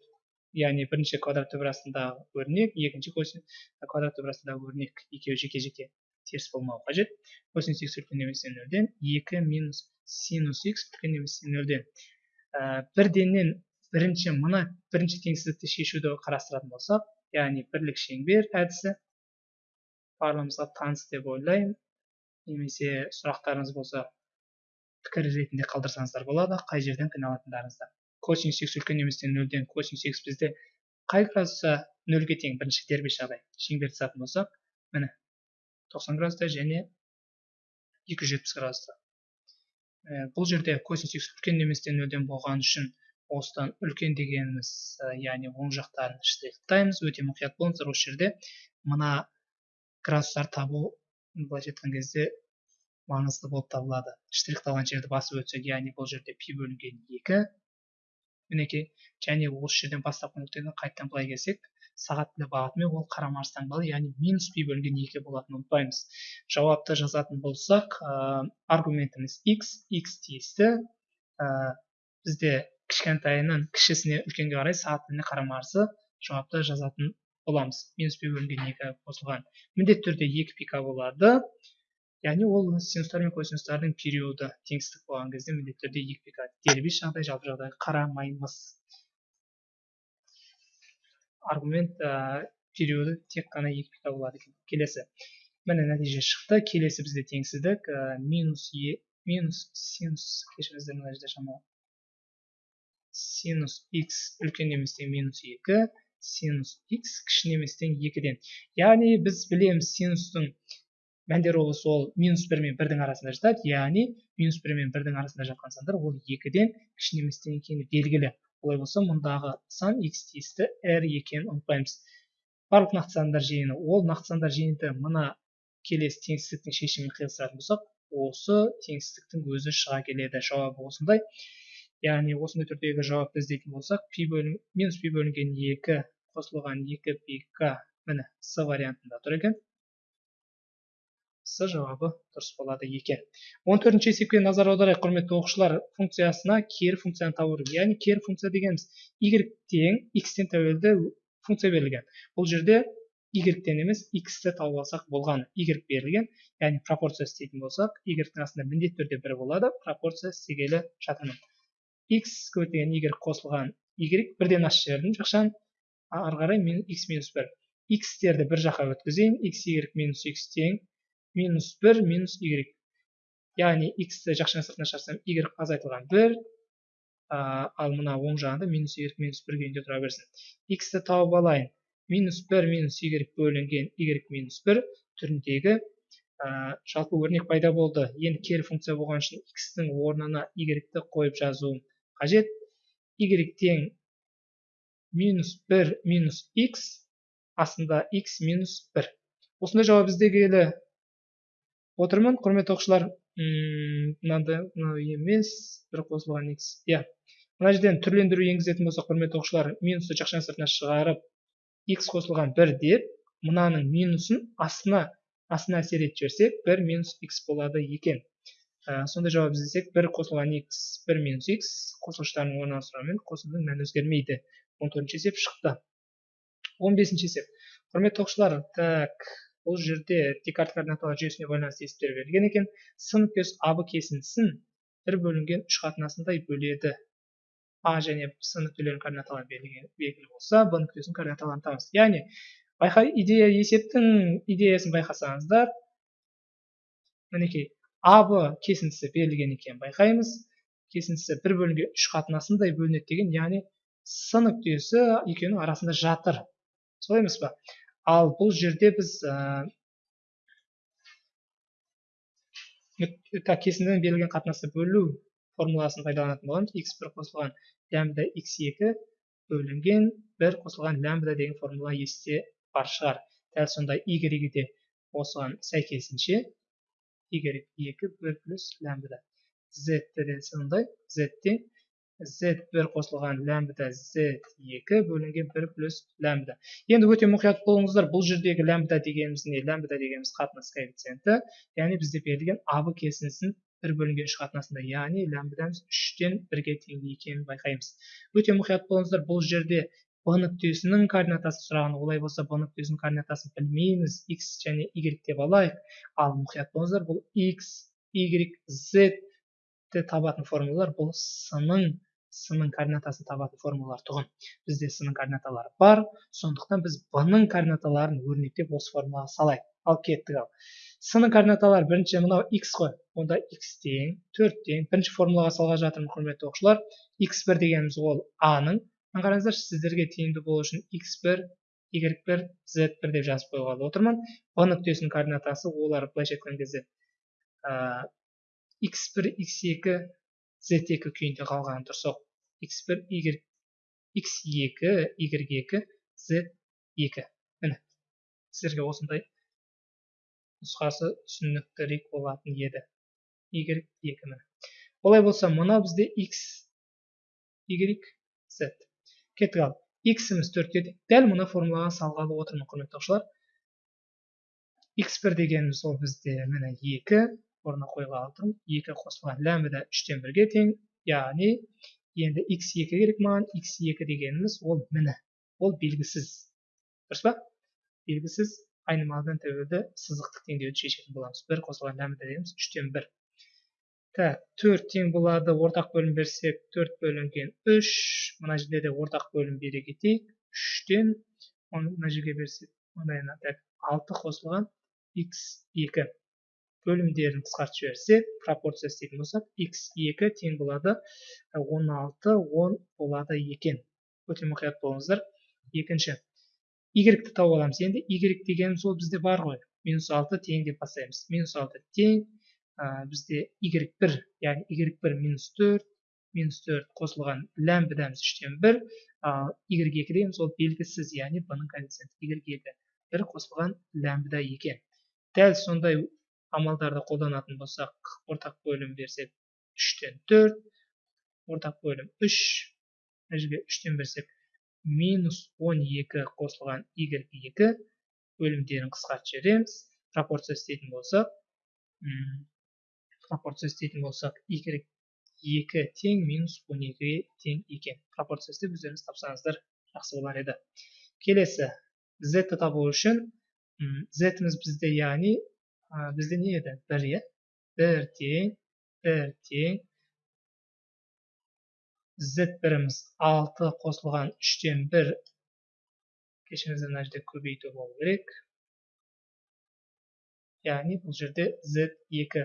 Яғни бірінші квадрат түбірасындағы өрнек екінші квадрат түбірасындағы өрнек екеуі жеке жеке. Теріс болмауы қажет. Косинус х үлкен немесе нөлден екі минус синус х үлкен немесе нөлден. Ә, бірденнен бірінші мына бірінші теңсіздікті шешуді қарастыратын болсақ яғни бірлік шеңбер әдісі барлығымызға таныс деп ойлаймын. Немесе сұрақтарыңыз болса пікір ретінде қалдырсаңыздар болады қай жерден қиналатындарыңызды. Косинус х үлкен немесе нөлден косинус х бізде қай градуста нөлге тең бірінші дербес жағдай шеңберді жазатын болсақ міне 90 градуста және 270 градуста ә, бұл жерде косинус үлкен неместен нөлден болған үшін осыдан үлкен дегеніміз ә, яғни оң жақтарын штрихтаймыз өте мұқият болыңыздар осы жерде. Мына градустарды табу былайша айтқан кезде маңызды болып табылады. Штрихталған жерді басып өтсек яғни бұл жерде пи бөлінген екі. Мінекей және осы жерден бастапқы нүктеден қайтадан былай келсек сағат тілі бағытымен ол қарама таңбалы яғни минус пи бөлінген екі болатынын ұмытпаймыз. Жауапты жазатын болсақ ә, аргументіміз x x тиісті. Ә, бізде кішкентайынан кішісіне үлкенге қарай сағат тіліне қарама қарсы жауапты жазатын боламыз. Минус пи бөлінген екі қосылған. Міндетті түрде екі пика болады. Яғни ол синустар мен косинустардың периоды теңсіздік болған кезде міндетті түрде екі пика. Дербес жағдай жалпы жағдайға қарамаймыз. Аргумент ә, периоды тек қана екі пика болады екен. Келесі. Міне нәтиже шықты. Келесі бізде теңсіздік ә, минус е минус синус кешіріңіздер мына жерде шамалы синус x үлкен еместен минус екі синус x кіші еместен екіден. Яғни біз білеміз синустың мәндер ол минус бір мен бірдің арасында жатады. Яғни минус бір мен бірдің арасында жатқан сандар ол екіден кіші неместен екені белгілі. Олай болса мұндағы сан x тиісті r екенін ұмытпаймыз барлық нақты сандар жиыны. Ол нақты сандар жиынты мына келесі теңсіздіктің шешімін қиылыстыратын болсақ осы теңсіздіктің өзі шыға келеді. Жауабы осындай. Яғни осындай түрдегі жауапты іздейтін болсақ пи бөлін минус пи бөлінген екі қосылған екі пи к міне с вариантында тұр екен. С жауабы дұрыс болады екен. Он төртінші есепке назар аударайық құрметті оқушылар. Функциясына кері функцияны табу керек. Яғни кері функция дегеніміз y тең x-тен тәуелді функция берілген. Бұл жерде y-тен емес x-ті тауып алсақ болған. y берілген. Яғни пропорция істейтін болсақ y-тің астында міндетті түрде бір болады пропорция істегелі жатырмын. x көбейтілген y қосылған y бірден аш жібердім жақшан ары қарай x минус бір. X-терді бір жаққа өткізейін. X y минус x тең минус бір минус y. Яғни x-ті жақшаның сыртына шығарсам y азайтылған бір. Ал мына оң жағында минус y минус бір күйінде тұра берсін. X-ті тауып алайын. Минус бір минус y бөлінген y минус бір түріндегі жалпы өрнек пайда болды. Енді кері функция болған үшін x-тің орнына y-ті қойып жазуым қажет. Y тең минус бір минус x астында x минус бір. Осындай жауап іздегелі отырмын құрметті оқушылар. Мынандай мынау емес бір қосылған x иә. Мына жерден түрлендіру енгізетін болсақ құрметті оқушылар минусты жақшаның сыртына шығарып x қосылған бір деп мынаның минусын астына астына әсер етіп жіберсек бір минус x болады екен. Ә, сондай жауап іздесек бір қосылған x бір минус x қосылғыштардың орналастыруымен қосылудың мәні өзгермейді. Он төртінші есеп шықты. Он бесінші есеп. Құрметті оқушылар так. Бұл жерде декарт жүйесіне байланысты есептер берілген екен. с нүктесі аб кесіндісін бір бөлінген үш қатынасындай бөледі. а және с нүктелерінің координаталары белгілі болса б нүктесінің координаталарын табыңыз яғни байқа идея есептің идеясын байқасаңыздар мінекей аб кесіндісі берілген екен байқаймыз. кесіндісі бір бөлінген үш қатынасындай бөлінеді деген яғни с нүктесі екеуінің арасында жатыр. солай емес па ал бұл жерде біз ә, кесіндінің берілген қатынасты бөлу формуласын пайдаланатын боламыз. X бір қосылған лямбда x2 бөлінген бір қосылған лямбда деген формула есте бар шығар. Дәл сондай y де осыған сәйкесінше y 2 бір плюс лямбда. Z де сондай. Z тең z бір қосылған лямбда z екі бөлінген бір плюс лямбда. Енді өте мұқият болыңыздар. Бұл жердегі лямбда дегеніміз не? Лямбда дегеніміз қатынас коэффициенті яғни бізде берілген аб кесіндісін бір бөлінген үш қатынасында яғни лямбдамыз үштен бірге тең екенін байқаймыз. Өте мұқият болыңыздар. Бұл жерде б нүктесінің координатасын сұраған олай болса б нүктесінің координатасын білмейміз. X және y деп алайық. Ал мұқият болыңыздар. Бұл x y z табатын формулалар. Бұл с-ның с-ның координатасын табатын формулалар тұғын. Бізде с-ның координаталары бар сондықтан біз б-ның координаталарын өрнектеп осы формулаға салайық. Ал кеттік ал. С-ның координаталары бірінші мынау x қой. Онда x тең төрт тең бірінші формулаға салғалы жатырмын құрметті оқушылар. x1 дегеніміз ол а-ның мына қараңыздаршы сіздерге тиімді болу үшін x1 y1 z1 деп жазып қойғалы отырмын. Б нүктесінің координатасы олар былайша айтқан кезде x1 x2 z2 күйінде қалғаны дұрыс x1 y x2 y2 z2 міне сіздерге осындай нұсқасы түсініктірек болатын еді. Y екі міне. Олай болса мына бізде x y z. Кеттік ал. X-іміз төртке дәл мына формулаға салғалы отырмын құрметті оқушылар. X1 дегеніміз ол бізде міне екі орнына қойғалы тұрмын екі қосылған ләмбда үштен бірге тең яғни енді x2 керек маған x2 дегеніміз ол міні ол белгісіз. Дұрыс па? Белгісіз айнымалыдан тәуелді сызықтық теңдеуді шешетін боламыз. бір қосылған лямбда дегеніміз үштен бір. Төрт тең болады ортақ бөлім берсек төрт бөлінген үш. Мына жерде де ортақ бөлім бере кетейік. Үштен мына жерге берсек так алты қосылған x екі. Бөлімдерін қысқартып жіберсек пропорция істейтін болсақ x2 тең болады 16 10 болады екен. Өте мұқият болыңыздар. Екінші. Y-ті тауып аламыз. Енді y дегеніміз ол бізде бар ғой. Минус 6 тең деп бастаймыз. Минус 6 тең ә, бізде y1 яғни y1 минус 4 минус 4 қосылған ләмбдамыз үштен бір ал y2 дегеніміз ол белгісіз яғни b-ның коэффициенті y2 бір қосылған ләмбда екен. Дәл сондай амалдарды қолданатын болсақ ортақ бөлім берсек үштен төрт ортақ бөлім үш мына жерге үштен берсек минус он екі қосылған y екі. Бөлімдерін қысқартып жібереміз. Пропорция істейтін болсақ пропорция істейтін болсақ y екі тең минус он екіге тең екен. Пропорция істеп өздеріңіз тапсаңыздар жақсы болар еді. Келесі z табу үшін z-іміз бізде яғни бізде не еді бір иә бір тең бір тең z біріміз алты қосылған үштен бір кешіріңіздер мына жерде көбейту болу керек. Яғни бұл жерде z екі.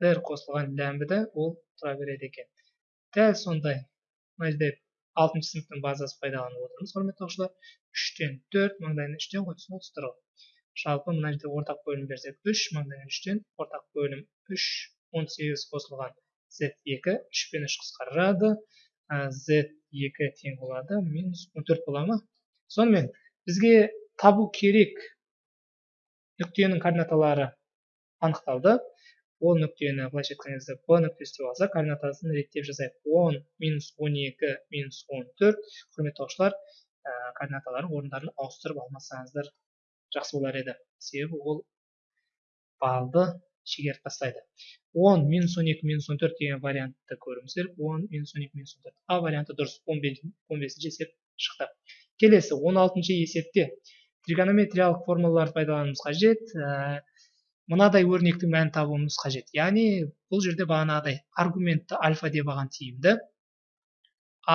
Бір қосылған ләмбда ол тұра береді екен. Дәл сондай. Мына жерде алтыншы сыныптың базасы пайдаланып отырмыз құрметті оқушылар. Үштен төрт маңдайына үштен ғой. түсініп жалпы мына жерде ортақ бөлім берсек үш маңдайына үштен ортақ бөлім үш он сегіз қосылған z екі үш пен үш қысқарады. Z екі тең болады минус он төрт бола ма? Сонымен бізге табу керек нүктенің координаталары анықталды. Ол нүктені былайша айтқан кезде б нүктесі деп алсақ координатасын реттеп жазайық он минус он екі минус он төрт. Құрметті оқушылар координаталардың орындарын ауыстырып алмасаңыздар. Жақсы болар еді. Себебі ол балды шегеріп тастайды. Он минус он екі минус он төрт деген вариантты көруіміз керек он минус он екі минус он төрт. А варианты дұрыс. Он бесінші есеп шықты. Келесі он алтыншы есепте тригонометриялық формулаларды пайдалануымыз қажет. Ә, мынадай өрнектің мәнін табуымыз қажет. Яғни бұл жерде бағанағыдай аргументті альфа деп алған тиімді.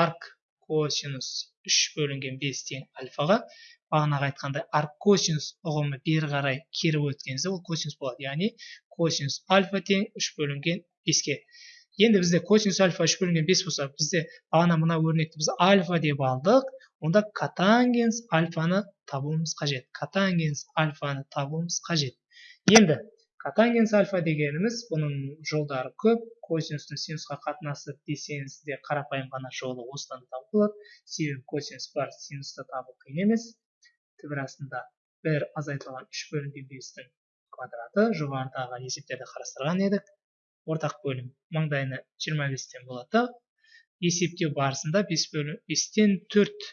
Арк косинус үш бөлінген бес тең альфаға. Бағанағы айтқандай аркосинус ұғымы бері қарай кері өткен ол косинус болады. Яғни косинус альфа тең үш бөлінген беске. Енді бізде косинус альфа үш бөлінген бес болса бізде бағана мына өрнекті біз альфа деп алдық. Онда катангенс альфаны табуымыз қажет. Катангенс альфаны табуымыз қажет. Енді катангенс альфа дегеніміз бұның жолдары көп. Косинустың синусқа қатынасы десеңіз де қарапайым ғана жолы осыдан табуға болады. Себебі косинус бар синусты табу қиын емес. Түбір астында бір азайтылған үш бөлінген бестің квадраты жоғарыдағы есептерді қарастырған едік. Ортақ бөлім маңдайына жиырма бестен болады есептеу барысында бес бөлім бестен төрт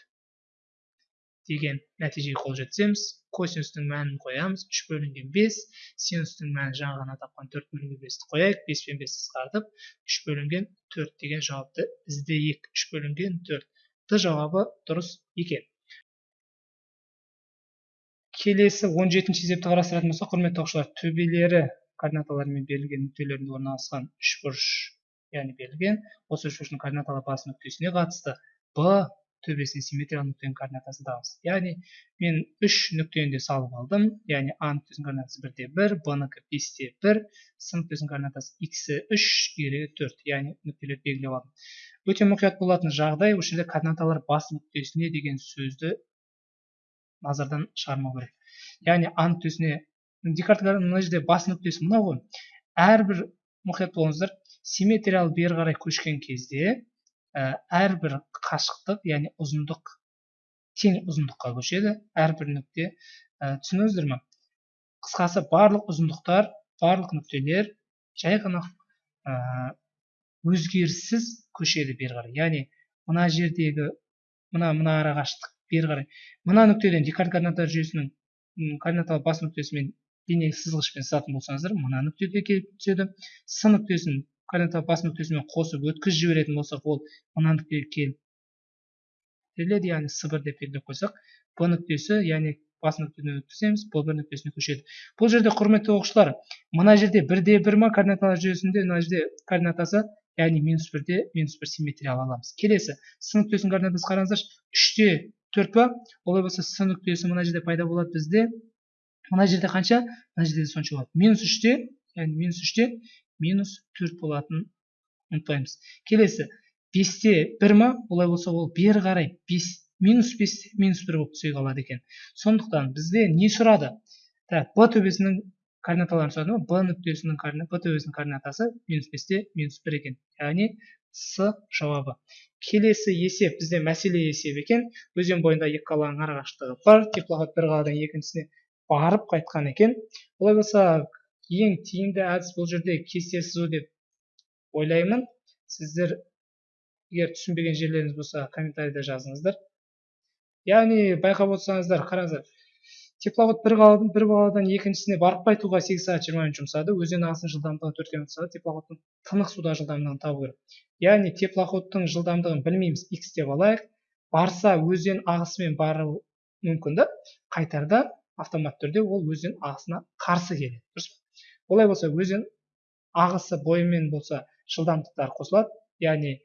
деген нәтижеге қол жеткіземіз. Косинустың мәнін қоямыз. Үш бөлінген бес. Синустың мәнін жаңа ғана тапқан төрт бөлінген бесті қояйық. Бес пен бесті қысқартып үш бөлінген төрт деген жауапты іздейік. Үш бөлінген төрт. Д жауабы дұрыс екен. Келесі он жетінші есепті қарастыратын болсақ құрметті оқушылар төбелері координаталармен берілген нүктелерінде орналасқан үшбұрыш яғни берілген осы үшбұрыштың координаталар басы нүктесіне қатысты б төбесіне симметриялы нүктенің координатасы табыңыз яғни мен үш нүктені де салып алдым. Яғни а нүктесінің координатасы бірде бір б нікі бесте бір с нүктесінің координатасы х үш y төрт. Яғни нүктелерді белгілеп алдым. Өте мұқият болатын жағдай осы жерде координаталар бас нүктесіне деген сөзді назардан шығармау керек. Яғни а нүктесіне декарт мына жерде бас нүктесі мынау ғой. Әрбір мұқият болыңыздар симметриялы бері қарай көшкен кезде ә, әрбір қашықтық яғни ұзындық тең ұзындыққа көшеді. Әрбір нүкте ә, түсіндіңіздер ма қысқасы барлық ұзындықтар барлық нүктелер жай ғана ә, өзгеріссіз көшеді бері қарай. Яғни мына жердегі мына мына арақашықтық бері қарай. Мына нүктеден декарт координаталар жүйесінің координаталы бас нүктесімен дене сызғышпен сызатын болсаңыздар мына нүктеге келіп түседі. С нүктесін координаталы бас нүктесімен қосып өткізіп жіберетін болсақ ол мына нүктеге келіп беріледі яғни с бір деп белгілеп қойсақ. Б нүктесі яғни бас нүктеден өткіземіз б бір нүктесіне көшеді. Бұл жерде құрметті оқушылар мына жерде бірде бір ма координаталар жүйесінде мына жерде координатасы яғни минус бірде минус бір симметриялы аламыз. Келесі с нүктесінің координатасы қараңыздаршы. Үште төрт па олай болса с нүктесі мына жерде пайда болады бізде. Мына жерде қанша? Мына жерде сонша болады. Минус үште яғни минус үште минус төрт болатынын ұмытпаймыз. Келесі. Бесте бір ма? Олай болса ол бері қарай. Бес минус бес минус бір болып түсе қалады екен. Сондықтан бізде не сұрады? Так б төбесінің координаталарын сұрады ма б нүктесінің б төбесінің координатасы минус бесте минус бір екен. Яғни с жауабы. Келесі есеп бізде мәселе есеп екен. Өзен бойында екі қаланың арақашықтығы бар. Теплоход бір қаладан екіншісіне барып қайтқан екен. Олай болса ең тиімді әдіс бұл жерде кесте сызу деп ойлаймын. Сіздер егер түсінбеген жерлеріңіз болса комментарийде жазыңыздар. Яғни байқап отырсаңыздар қараңыздар теплоход бір қаладан бір қаладан екіншісіне барып қайтуға сегіз сағат жиырма минут жұмсады. Өзен ағысының жылдамдығы төрт километр теплоходтың тынық суда жылдамдығын табу керек. Яғни теплоходтың жылдамдығын білмейміз x деп алайық. Барса өзен ағысымен бару мүмкін да қайтарда автоматты түрде ол өзен ағысына қарсы келеді. Дұрыс па? Олай болса өзен ағысы бойымен болса жылдамдықтар қосылады. Яғни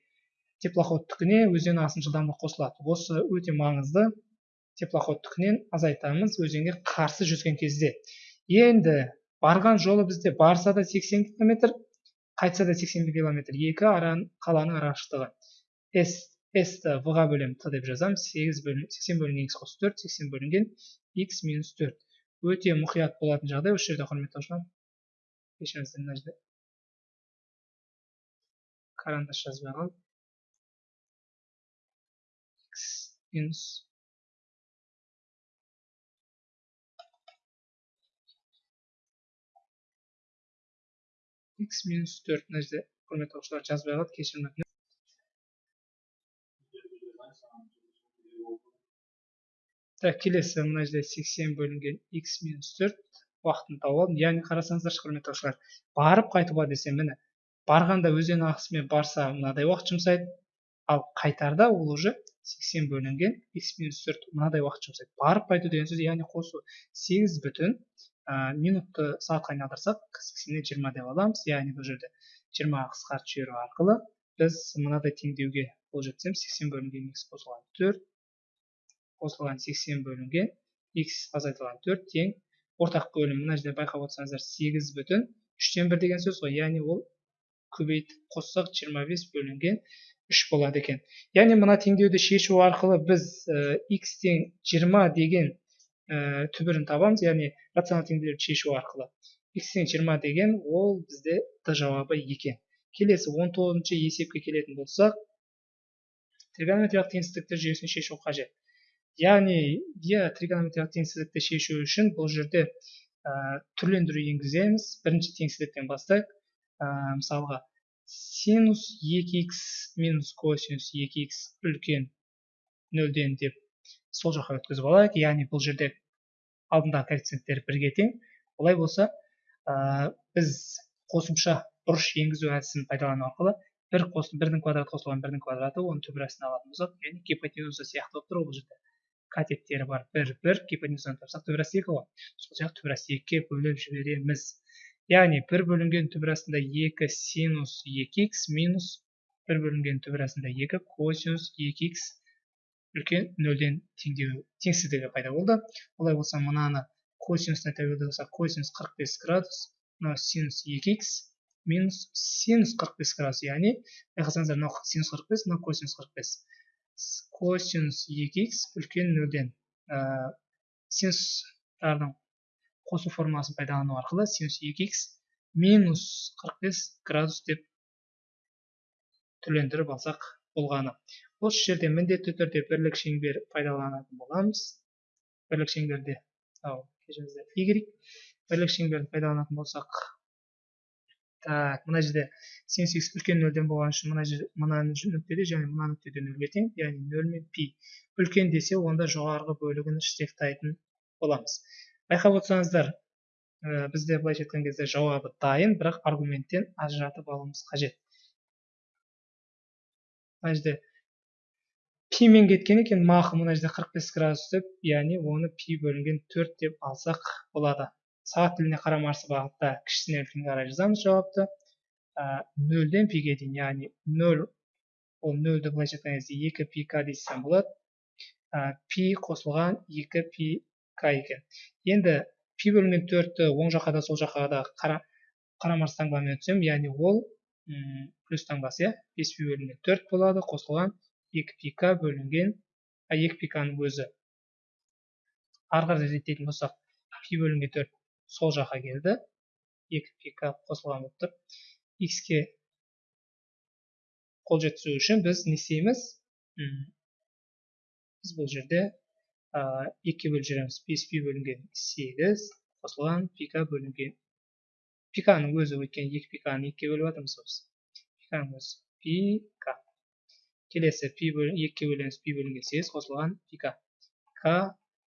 теплоходтікіне өзен ағысының жылдамдығы қосылады. Осы өте маңызды теплоходтікінен азайтамыз өзенге қарсы жүзген кезде. Енді барған жолы бізде барса да 80 километр қайтса да 81 километр. Екі аран, қаланың арақашықтығы. С с-ті в ға бөлемін т деп жазамыз 8 бөлін, 80 бөлінген x қосу 4 80 бөлінген x минус 4 өте мұқият болатын жағдай. Осы жерде құрметті оқушылар кешіріңіздер мына жерде карандаш жазбай қалдым x минус x минус төрт мына жерде құрметті оқушылар жазбай қалды кешірім өтінемін так келесі мына жерде сексен бөлінген x минус төрт уақытын тауып алдым яғни қарасаңыздаршы құрметті оқушылар барып қайтуға десе міне барғанда өзен ағысымен барса мынадай уақыт жұмсайды ал қайтарда ол уже сексен бөлінген x минус төрт мынадай уақыт жұмсайды барып қайту деген сөз яғни қосу сегіз бүтін минутты сағатқа айналдырсақ сексеннен жиырма деп аламыз. Яғни бұл жерде жиырмаға қысқартып жіберу арқылы біз мынадай теңдеуге қол жеткіземіз. Сексен бөлінген x қосылған төрт қосылған сексен бөлінген x азайтылған төрт тең. Ортақ бөлім мына жерде байқап отырсаңыздар сегіз бүтін үштен бір деген сөз ғой. Яғни ол көбейтіп қоссақ жиырма бес бөлінген үш болады екен. Яғни мына теңдеуді шешу арқылы біз ә, x тең жиырма деген ә, түбірін табамыз яғни рационалды теңдеулерді шешу арқылы. X тең жиырма деген ол бізде д жауабы екен. Келесі он тоғызыншы есепке келетін болсақ тригонометриялық теңсіздіктер жүйесін шешу қажет. Яғни иә тригонометриялық теңсіздікті шешу үшін бұл жерде ә, түрлендіру енгіземіз. Бірінші теңсіздіктен бастайық. Ә, мысалға синус 2х минус косинус 2х үлкен нөлден деп сол жаққа өткізіп алайық. Яғни бұл жерде алдындағы коэффициенттер бірге тең. Олай болса ә, біз қосымша бұрыш енгізу әдісін пайдалану арқылы бір қос бірдің квадраты қосылған бірдің квадраты оның түбірәсін алатын болсақ яғни гипотенуза сияқты болып тұр. Бұл жерде катеттері бар бір бір гипотенузаны тапсақ түбірасы екі ғой сол сияқты түбірасы екіге бөліп жібереміз. Яғни бір бөлінген түбірасында екі синус екі х минус бір бөлінген түбірасында екі косинус екі х үлкен нөлден теңдеу теңсіздігі пайда болды. Олай болса мынаны косинустан тәуелді болса косинус 45 градус мынау синус екі х минус синус 45 градус. Яғни байқасаңыздар мынау синус 45 мынау косинус 45 косинус 2х үлкен нөлден ә, синустардың қосу формуласын пайдалану арқылы синус 2х минус 45 градус деп түрлендіріп алсақ болғаны. Осы жерде міндетті түрде бірлік шеңбер пайдаланатын боламыз. Бірлік шеңберде ау кешіріңіздер y бірлік шеңберді пайдаланатын болсақ так мына жерде синус х үлкен нөлден болған үшін мына жер мына нүктеде және мына нүктеде нөлге тең яғни нөл мен пи. Үлкен десе онда жоғарғы бөлігін штрихтайтын боламыз. Байқап отырсаңыздар ә, бізде былайша айтқан кезде жауабы дайын бірақ аргументтен ажыратып алуымыз қажет. Мына жерде пимен кеткен екен мақы мына жерде 45 градус деп яғни оны пи бөлінген төрт деп алсақ болады. Сағат тіліне қарама қарсы бағытта кішісінен үлкенге қарай жазамыз жауапты. Нөлден пиге дейін яғни нөл ол нөлді былайша айтқан кезде екі пи к десем болады. Пи қосылған екі пи к екен. Енді пи бөлінген төртті оң жаққа да сол жаққа да қара қарама қарсы таңбамен өтсем яғни ол плюс таңбасы иә бес пи бөлінген төрт болады қосылған екі пи к бөлінген екі пи кның өзі. Ары қарай реттейтін болсақ пи бөлінген төрт сол жаққа келді. Екі пика қосылған болып тұр. X-ке қол жеткізу үшін біз не істейміз? Біз бұл жерде екіге бөліп жібереміз бес пи бөлінген сегіз қосылған пика бөлінген. Пиканың өзі өйткені екі пиканы екіге бөліп жатырмыз ғой біз. Пиканың өзі пика. Келесі пи екіге бөлеміз. Пи бөлінген сегіз қосылған пика к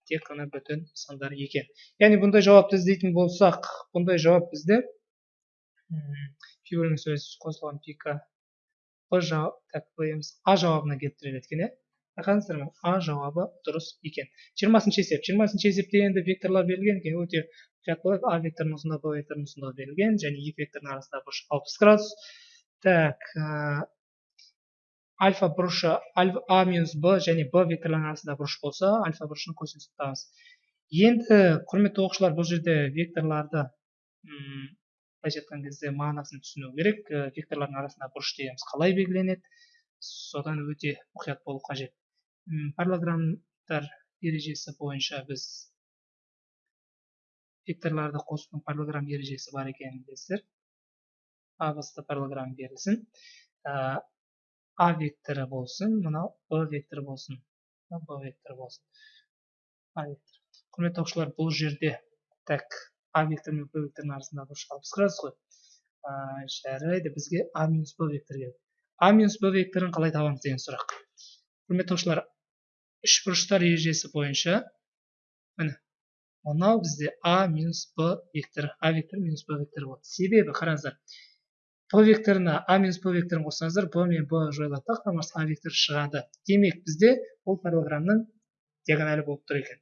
тек қана бүтін сандар екен. Яғни бұндай жауапты іздейтін болсақ бұндай жауап бізде пи бөлінген сөз қосылған пика б жауап так қоямыз а жауабына келіп тіреледі екен иә? Байқадыңыздар ма а жауабы дұрыс екен. Жиырмасыншы есеп. Жиырмасыншы есепте енді векторлар берілген екен. Өте мұқият болайық а векторының ұзындығы б векторының ұзындығы берілген және екі вектордың арасындағы бұрыш алпыс градус. Так альфа бұрышы а минус б және б векторларының арасында бұрыш болса альфа бұрышының косинусын табамыз енді құрметті оқушылар бұл жерде векторларды былайша айтқан кезде мағынасын түсіну керек. Э, векторлардың арасында бұрыш дегеніміз қалай белгіленеді? Содан өте мұқият болу қажет. Парлограммдар ережесі бойынша біз векторларды қосудың парлограмм ережесі бар екенін білесіздер. А басты парлограмм берілсін. Э, а векторы болсын мынау б векторы болсын б векторы болсын а вектор құрметті оқушылар бұл жерде так а вектор мен б векторының арасындағы бұрыш алпыс градус қой жарайды бізге а минус б вектор керек а минус б векторын қалай табамыз деген сұрақ құрметті оқушылар үш бұрыштар ережесі бойынша міне мынау бізде а минус б векторы а векторы минус б векторы болады себебі қараңыздар б векторына а минус б векторын қоссаңыздар б мен б жойылады да құрамасы а векторы шығады. Демек бізде бұл параллограммның диагоналі болып тұр екен.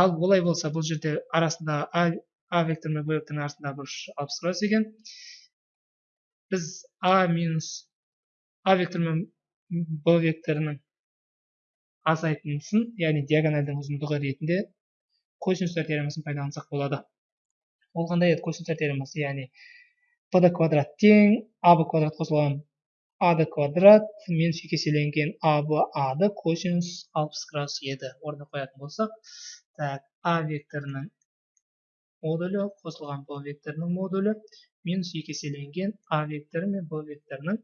Ал олай болса бұл жерде арасында а, а вектор мен б векторының арасындағы бұрыш алпыс градус екен. Біз а минус а вектор мен б векторының азайтындысын яғни диагональдің ұзындығы ретінде косинустар теоремасын пайдалансақ болады. Ол қандай еді? Косинустар теоремасы яғни б квадрат тең аб квадрат қосылған ад квадрат минус екі еселенген аб ады косинус алпыс градус еді орнына қоятын болсақ так а векторының модулі қосылған б векторының модулі минус екі еселенген а векторы мен б векторының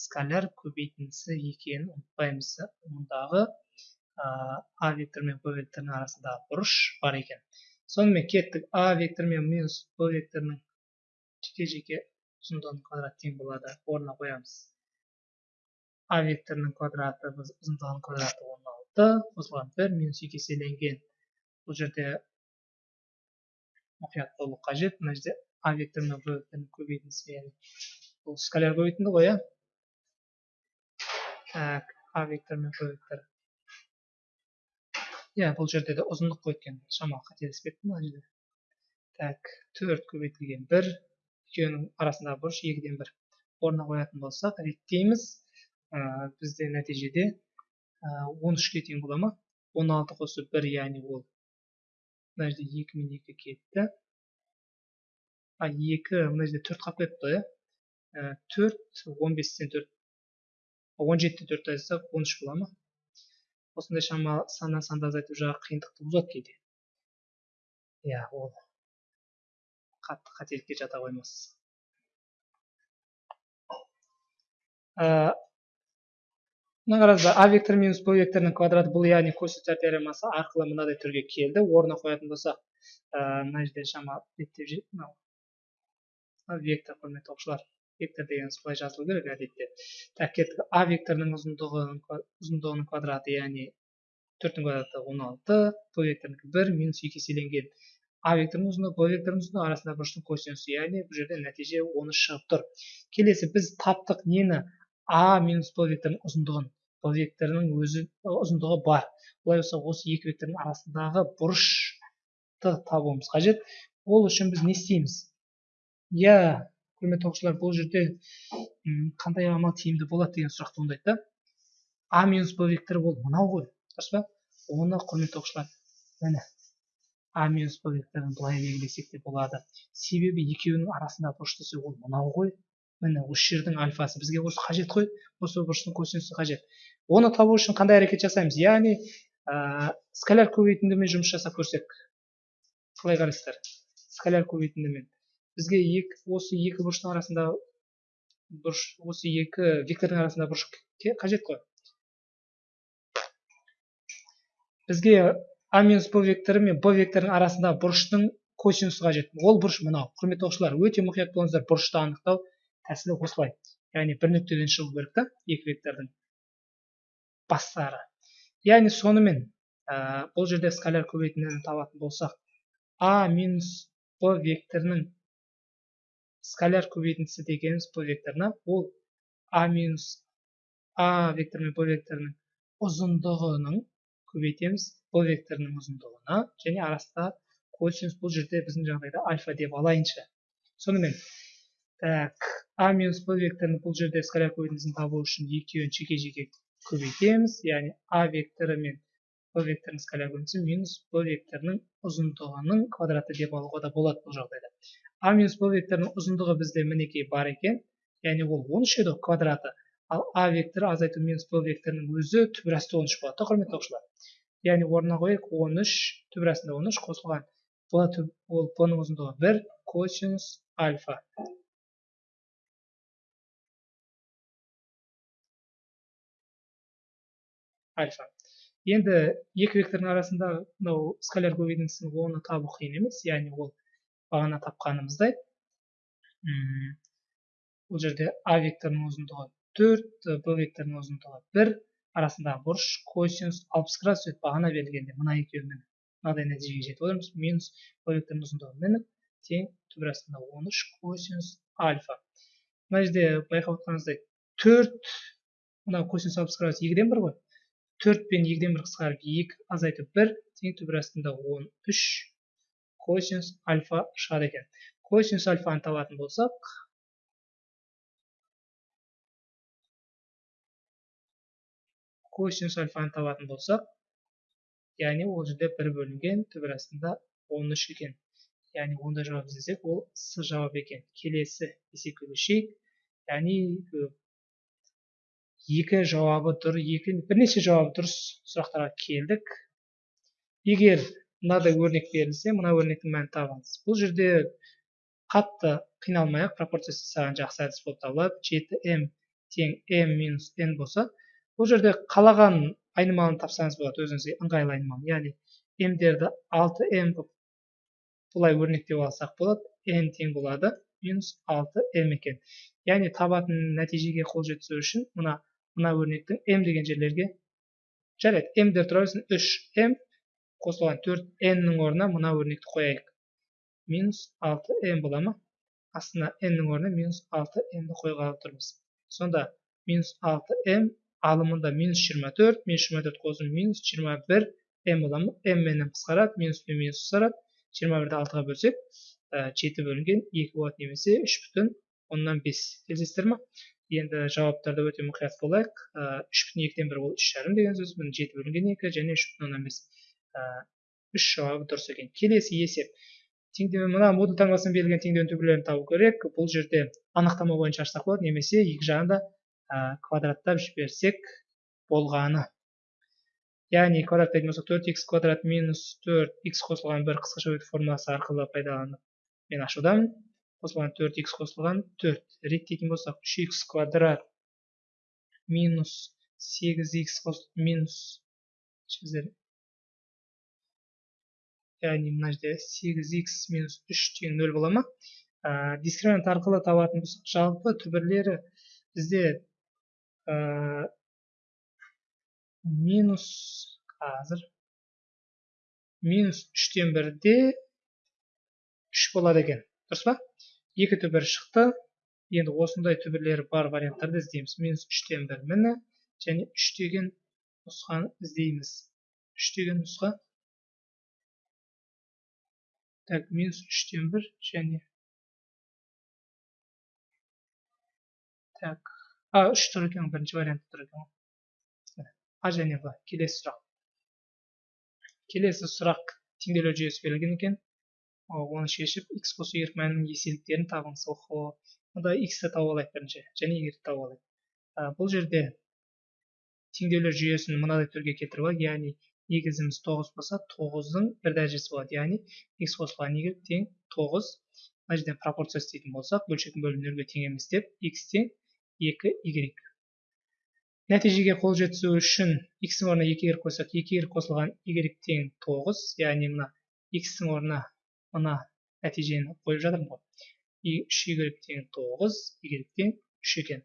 скаляр көбейтіндісі екенін ұмытпаймыз мұндағы а вектор мен б векторының арасындағы бұрыш бар екен сонымен кеттік а вектор мен минус б векторының жеке жеке ұзындығының квадраты тең болады орнына қоямыз а векторының квадраты ұзындығының квадраты он алты қосылған бір минус екі еселенген бұл жерде мұқият болу қажет мына жерде а вектор мен б векторының көбейтіндісі бұл скаляр көбейтінді ғой иә так а вектор мен б вектор иә бұл жерде де ұзындық қой екен шамалы қателеспеппін мына жерде так төрт көбейтілген бір екеуінің арасындағы бұрыш екіден бір орнына қоятын болсақ реттейміз. Ә, бізде нәтижеде он үшке тең бола ма? он алты қосып бір яғни ол мына жерде екі мен екі кетті. А екі мына жерде төрт қалып кетті ғой иә төрт он бестен төрт он жетіден төртті айырсақ он үш бола ма? Осындай шамалы саннан санды азайту жағы қиындық туғызады кейде. Иә ол. Қатты қателікке жата қоймас мына қараңыздар а вектор минус б векторының квадраты бұл яғни косинустар теоремасы арқылы мынадай түрге келді орнына қоятын болсақ мына жерде шамалы реттеп мынау вектор құрметті оқушылар вектор деген солай жазылу керек әдетте так кеттік а векторының ұзындығы ұзындығының квадраты яғни төрттің квадраты он алты б векторынікі бір минус екі еселенген а векторының ұзындығы б векторының ұзындығы арасындағы бұрыштың косинусы яғни бұл жерде нәтиже он үш шығып тұр. Келесі біз таптық нені? А минус б векторының ұзындығын. Б векторының өзі ұзындығы бар. Олай болса осы екі вектордың арасындағы бұрышты табуымыз қажет. Ол үшін біз не істейміз? Иә құрметті оқушылар бұл жерде қандай амал тиімді болады деген сұрақ туындайды да а минус б векторы ол мынау ғой. Дұрыс па? Оны құрметті оқушылар міне. А минус б векторын былай белгілесек те болады. Себебі екеуінің арасындағы бұрыш десе ол мынау ғой. Міне осы жердің альфасы бізге осы қажет қой. Осы бұрыштың косинусы қажет. Оны табу үшін қандай әрекет жасаймыз? Яғни ә, скаляр көбейтіндімен жұмыс жасап көрсек. Қалай қарайсыздар? Скаляр көбейтіндімен бізге екі, осы екі бұрыштың арасында бұрыш осы екі вектордың арасында бұрыш қажет қой. Бізге а минус б векторы мен б векторының арасында бұрыштың косинусы қажет. Ол бұрыш мынау. Құрметті оқушылар өте мұқият болыңыздар бұрышты анықтау тәсілі осылай. Яғни бір нүктеден шығу керек та екі вектордың бастары. Яғни сонымен ә, бұл жерде скаляр көбейтіндіні табатын болсақ а минус б векторының скаляр көбейтіндісі дегеніміз б векторына ол а минус а вектор мен б векторының ұзындығының көбейтеміз. Б векторының ұзындығына және арасында косинус бұл жерде біздің жағдайда альфа деп алайыншы. Сонымен так а минус б векторының бұл жерде скаляр көбейтіндісін табу үшін екеуін жеке жеке көбейтеміз. Яғни а векторы мен б векторының скаляр минус б векторының ұзындығының квадраты деп алуға да болады бұл жағдайда. А минус б векторының ұзындығы бізде мінекей бар екен. Яғни ол он үш еді квадраты. Ал а векторы азайту минус б векторының өзі түбірасты он үш болады да құрметті оқушылар. Яғни орнына қояйық он үш түбірасында он үш қосылған. Б ол б ның ұзындығы бір косинус альфа. Альфа. Енді екі вектордың арасында мынау скаляр көбейтіндісін оны табу қиын емес яғни ол бағана тапқанымыздай. Бұл жерде а векторының ұзындығы төрт б векторының ұзындығы бір арасындағы бұрыш косинус алпыс градус еді бағана берілгенде мына екеуінің мынадай нәтижеге жетіп отырмыз. Минус векторының ұзындығы мін тең түбір астында он үш косинус альфа. Мына жерде байқап отырғаныңыздай төрт мына косинус алпыс градус екіден бір ғой. Төрт пен екіден бір қысқарып екі азайтып бір тең түбір астында он үш косинус альфа шығады екен. Косинус альфаны табатын болсақ косинус альфаны табатын болсақ яғни ол жерде бір бөлінген түбір астында он үш екен яғни ондай жауап іздесек ол с жауап екен келесі есепке көшейік яғни екі жауабы дұр екі бірнеше жауабы дұрыс сұрақтарға келдік егер мынадай өрнек берілсе мына өрнектің мәнін табыңыз бұл жерде қатты қиналмай ақ пропорция жасаған жақсы әдіс болып табылады жеті м тең м минус н болса бұл жерде қалаған айнымалыны тапсаңыз болады өзіңізге ыңғайлы айнымалы. Яғни мдерді алты м қылып бұлай өрнектеп алсақ болады n тең болады минус алты м екен. Яғни табатын нәтижеге қол жеткізу үшін мына мына өрнектің м деген жерлерге жарайды. мдер тұра берсін үш м қосылған төрт ннің орнына мына өрнекті қояйық. Минус алты м бола ма? Астына ннің орнына минус алты мді қойғалы тұрмыз сонда минус алты м алымында минус 24 минус 24 қосым минус 21 м бола ма м мен қысқарады минус пен минус қысқарады. 21-ді алтыға бөлсек жеті бөлінген екі болады немесе үш бүтін оннан бес келісесіздер ма енді жауаптарда өте мұқият болайық. Үш бүтін екіден бір ол үш жарым деген сөз міне жеті бөлінген екі және үш бүтін оннан бес. Үш жауабы дұрыс екен. Келесі есеп. Теңдеу мына модуль таңбасымен берілген теңдеудің түбірлерін табу керек. Бұл жерде анықтама бойынша ашсақ болады немесе екі жағында квадраттап жіберсек болғаны. Яғни квадраттайтын болсақ төрт х квадрат минус төрт х қосылған бір қысқаша бөлік формуласы арқылы пайдаланып мен ашудамын қосылған төрт х қосылған төрт. Реттейтін болсақ үш х квадрат минус сегіз х минус яғни мына жерде сегіз х минус үш тең нөл бола ма? Дискриминант арқылы табатын болсақ жалпы түбірлері бізде ә, минус қазір минус үштен бірде үш болады екен дұрыс па екі түбір шықты енді осындай түбірлері бар варианттарды іздейміз минус үштен бір міні және үш деген нұсқаны іздейміз үш деген нұсқа так минус үштен бір және так а үш тұр екен бірінші вариант тұр екен а және б келесі сұрақ келесі сұрақ теңдеулер жүйесі берілген екен оны шешіп x қосу y мәнінің еселіктерін табыңыз охо мұнда x-ті тауып алайық бірінші және y-ді тауып алайық бұл жерде теңдеулер жүйесін мынадай түрге келтіріп алайық яғни негізіміз тоғыз болса тоғыздың бір дәрежесі болады яғни x қосылған y тең тоғыз мына жерден пропорция істейтін болсақ бөлшектің бөлімі нөлге тең емес деп x тең екі y. Нәтижеге қол жеткізу үшін x-ің орнына екі y қойсақ екі y қосылған y тең тоғыз яғни мына x-ің орнына мына нәтижені қойып жатырмын ғой. Үш y тең тоғыз y тең үш екен.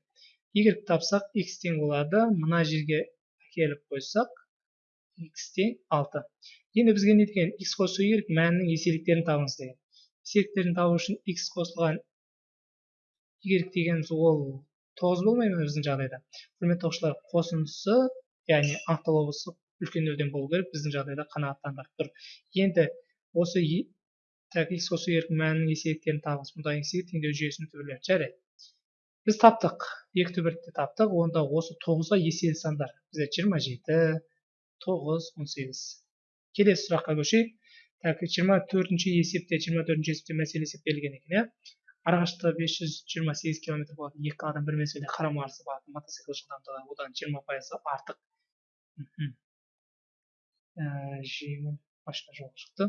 Y тапсақ x тең болады. Мына жерге әкеліп қойсақ x тең алты. Енді бізге не деген x қосу y мәнінің еселіктерін табыңыз деген. Еселіктерін табу үшін x қосылған y дегеніміз ол тоғыз болмай ма біздің жағдайда? Құрметті оқушылар қосындысы яғни болса үлкен нөлден болу керек біздің жағдайда қанағаттандырып тұр. Енді осы так x қосу еркін мәнінің еселіктерін табыңыз мұнда есеге теңдеу жүйесінің түбірлері жарайды. Біз таптық. Екі түбірді таптық. Онда осы тоғызға еселі сандар бізде жиырма жеті тоғыз он сегіз. Келесі сұраққа көшейік. Так жиырма төртінші есепте жиырма төртінші есепте мәселе есеп берілген екен иә? Арақашықтығы бес жүз жиырма сегіз километр болатын екі адам бір мезгілде қарама қарсы бағыт мотоцикл жылдамдығы одан жиырма пайызға артық. Ә, жеңіл машина жолға шықты.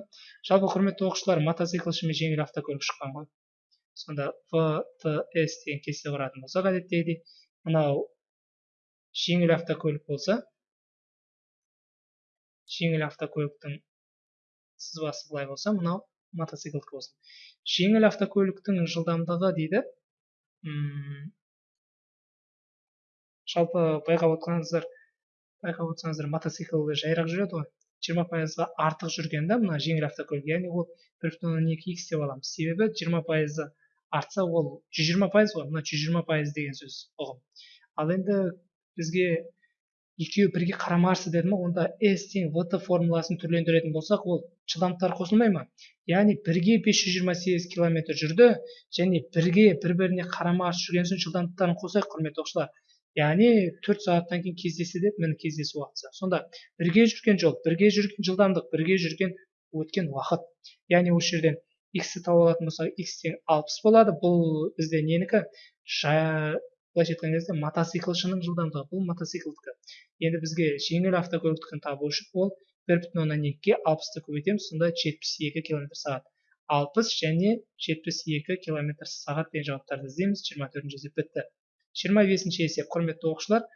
Жалпы құрметті оқушылар мотоциклші мен жеңіл автокөлік шыққан ғой. Сонда в т с деген кесте құратын болсақ әдеттегідей мынау жеңіл автокөлік болса жеңіл автокөліктің сызбасы былай болса мынау мотоциклдікі болсын. Жеңіл автокөліктің жылдамдығы дейді. М жалпы байқап отырсаңыздар байқап отырсаңыздар мотоцикл жайырақ жүреді ғой. Жиырма пайызға артық жүрген да мына жеңіл автокөлік. Яғни ол бір бүтін оннан екі икс деп аламыз. Себебі жиырма пайызы артса ол жүз жиырма пайыз ғой. Мына жүз жиырма пайыз деген сөз ұғым. Ал енді бізге екеуі бірге қарама қарсы деді ма онда s тең вт формуласын түрлендіретін болсақ ол жылдамдықтар қосылмай ма? Яғни бірге 528 километр жүрді және бірге бір біріне қарама қарсы жүрген соң жылдамдықтарын қосайық құрметті оқушылар. Яғни төрт сағаттан кейін кездесті деп міне кездесу уақыты. Сонда бірге жүрген жол бірге жүрген жылдамдық бірге жүрген өткен уақыт. Яғни осы жерден x-ті тауып алатын болсақ x тең алпыс болады. Бұл бізде ненікі былайша айтқан кезде мотоциклшының жылдамдығы бұл мотоциклдікі. Енді бізге жеңіл автокөліктікін табу үшін ол бір бүтін оннан екіге алпысты көбейтеміз сонда жетпіс екі километр сағат. Алпыс және жетпіс екі километр сағат деген жауаптарды іздейміз жиырма төртінші есеп бітті. Жиырма бесінші есеп құрметті оқушылар.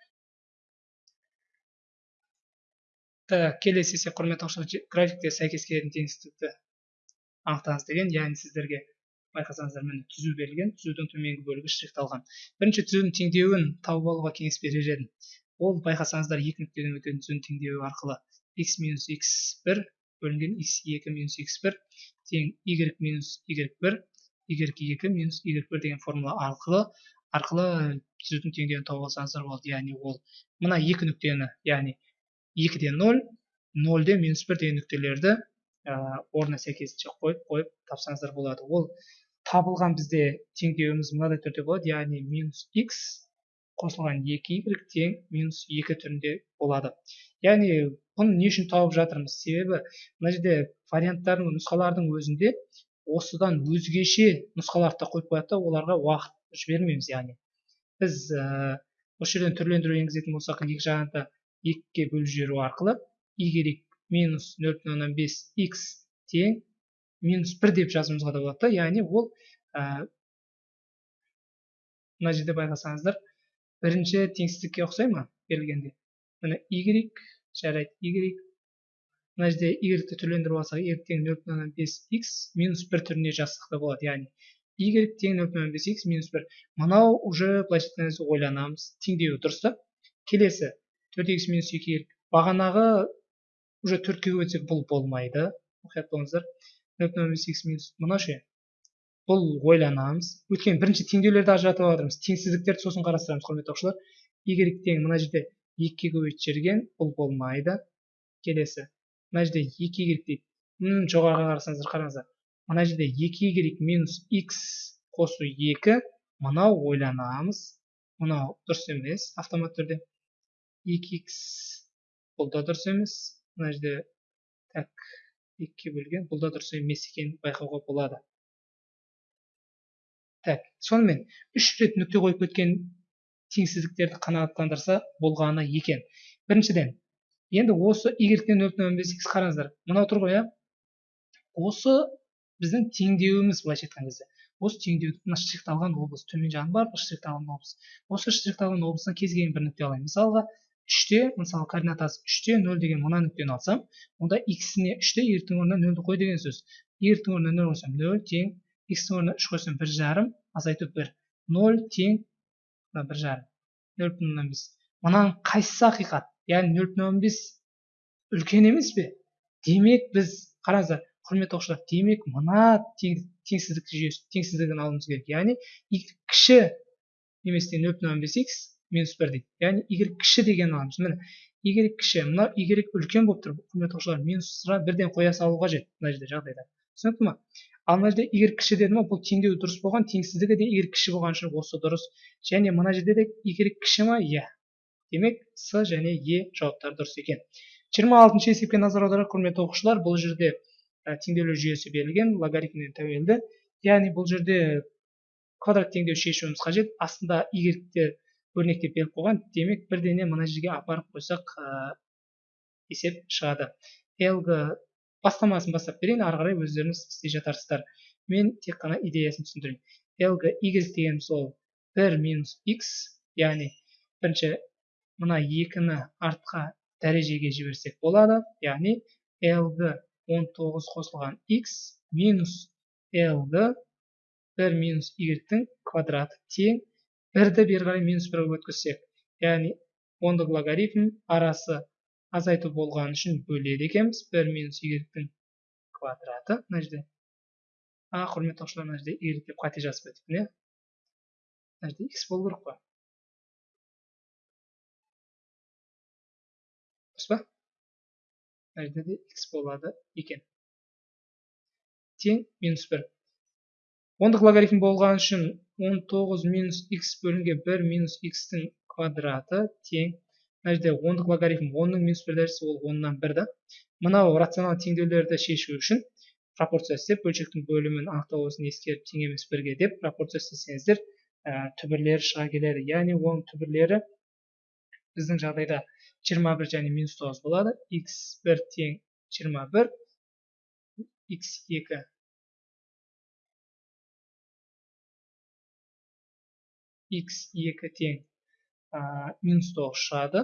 Келесі есеп құрметті оқушылар графикте сәйкес келетін теңсіздікті анықтаңыз деген яғни сіздерге байқасаңыздар міне түзу берілген түзудің төменгі бөлігі штрихталған бірінші түзудің теңдеуін тауып алуға кеңес берер едім. Ол байқасаңыздар екі нүктеден өтетін түзудің теңдеуі арқылы x минус x бір бөлінген x екі минус x бір тең y минус y бір y екі минус y бір деген формула арқылы арқылы түзудің теңдеуін тауып алсаңыздар болады яғни ол мына екі нүктені яғни екіден ноль нөлден минус бір деген нүктелерді орнына сәйкесінше қойып қойып тапсаңыздар болады. Ол табылған бізде теңдеуіміз мынадай түрде болады яғни минус x қосылған екі y тең минус екі түрінде болады. Яғни бұны не үшін тауып жатырмыз? Себебі мына жерде варианттардың нұсқалардың өзінде осыдан өзгеше нұсқаларды да қойып қояды оларға уақыт жібермейміз яғни. Біз ә, осы жерден түрлендіру енгізетін болсақ екі жағында екіге бөліп жіберу арқылы y минус нөл бүтін оннан бес x тең минус бір деп жазуымызға да болады да. Яғни ол ә, мына жерде байқасаңыздар бірінші теңсіздікке ұқсай ма берілгенде? Міне y жарайды y. Мына жерде y-ті түрлендіріп алсақ y тең нөл бүтін оннан бес x минус бір түріне жазсақ та болады. Яғни y тең нөл бүтін оннан бес x минус бір. Мынау уже былайша айтқан кезде ойланамыз теңдеуі дұрыс та. Келесі төрт x минус екі y бағанағы уже төртке көбейтсек бұл болмайды. Мұқият болыңыздар. Мына ше. Бұл ойланамыз. Өйткені бірінші теңдеулерді ажыратып жатырмыз теңсіздіктерді сосын қарастырамыз құрметті оқушылар y тең мына жерде екіге көбейтіп жіберген бұл болмайды. Келесі. Мына жерде екі y дейді. Жоғарыға қарасаңыздар қараңыздар. Мына жерде екі y минус x қосу екі. Мынау ойланамыз. Мынау дұрыс емес автомат түрде. Екі x бұл да дұрыс емес. Мына жерде так. Екіге бөлген бұл да дұрыс емес екенін байқауға болады. Так сонымен үш рет нүкте қойып кеткен теңсіздіктерді қанағаттандырса болғаны екен. Біріншіден енді осы y-тен нөл бүтін оннан бес қараңыздар. Мынау тұр ғой иә осы біздің теңдеуіміз былайша айтқан кезде. Осы теңдеуді мына штрихталған облыс төмен жағының барлығы штрихталған облыс. Осы штрихталған облыстан кез келген бір нүкте алайын. Мысалға үште мысалы координатасы үште нөл деген мына нүктені алсам онда иксіне үште y-тің орнына нөлді қой деген сөз. Y-тің орнына нөл қойсам нөл тең x-тің орнына үш қойсам бір жарым азайту бір. Нөл тең мына бір жарым. Нөл бүтін оннан бес. Мынаның қайсысы ақиқат? Яғни нөл бүтін оннан бес үлкен емес пе? Демек біз қараңыздар құрметті оқушылар демек мына теңсіздік жүйесі теңсіздігін алуымыз керек. Яғни кіші бес икс минус бір дейді. Яғни y кіші деген аламыз міне y кіші мынау y үлкен болып тұр құрметті оқушылар минусқа бірден қоя салу қажет мына жерде жағдайда. Түсінікті ма ал мына жерде y кіші деді ма бұл теңдеу дұрыс болған теңсіздігі де y кіші болған үшін осы дұрыс. Және мына жерде де y кіші ма? Иә. Демек с және е жауаптары дұрыс екен. жиырма алтыншы есепке назар аударайық құрметті оқушылар. Бұл жерде ә, жүйесі берілген логарифмнен тәуелді. Яғни бұл жерде квадрат теңдеу шешуіміз қажет. Астында y өрнектеп беріп қойған демек бірдене мына жерге апарып қойсақ ә, есеп шығады. Лг бастамасын бастап берейін ары қарай өздеріңіз істей жатарсыздар. Мен тек қана идеясын түсіндірейін. Лг y дегеніміз ол бір минус x яғни бірінші мына екіні артқа дәрежеге жіберсек болады. Яғни lg 19 қосылған x минус lg бір минус y-тің квадраты тең. Бірді бері қарай минус бірге өткізсек яғни ондық логарифм арасы азайту болған үшін бөледі екенбіз. Бір минус y квадраты мына жерде. А құрметті оқушылар мына жерде y деп қате жазып кетіппін иә мына жерде x болу керек қой. Дұрыс па? Мына жерде де x болады екен. Тең минус бір. Ондық логарифм болған үшін 19 минус x бөлінген 1 минус x-тің квадраты тең. Мына жерде ондық логарифм. Онның минус бір дәрежесі ол оннан бір да? Мынау рационал теңдеулерді шешу үшін пропорция істеп бөлшектің бөлімін анықтау осыны ескеріп тең емес бірге деп пропорция істесеңіздер ә, түбірлері шыға келеді. Яғни оның түбірлері біздің жағдайда 21 және минус 9 болады. x1 тең 21 x2 x2 тең минус тоғыз шығады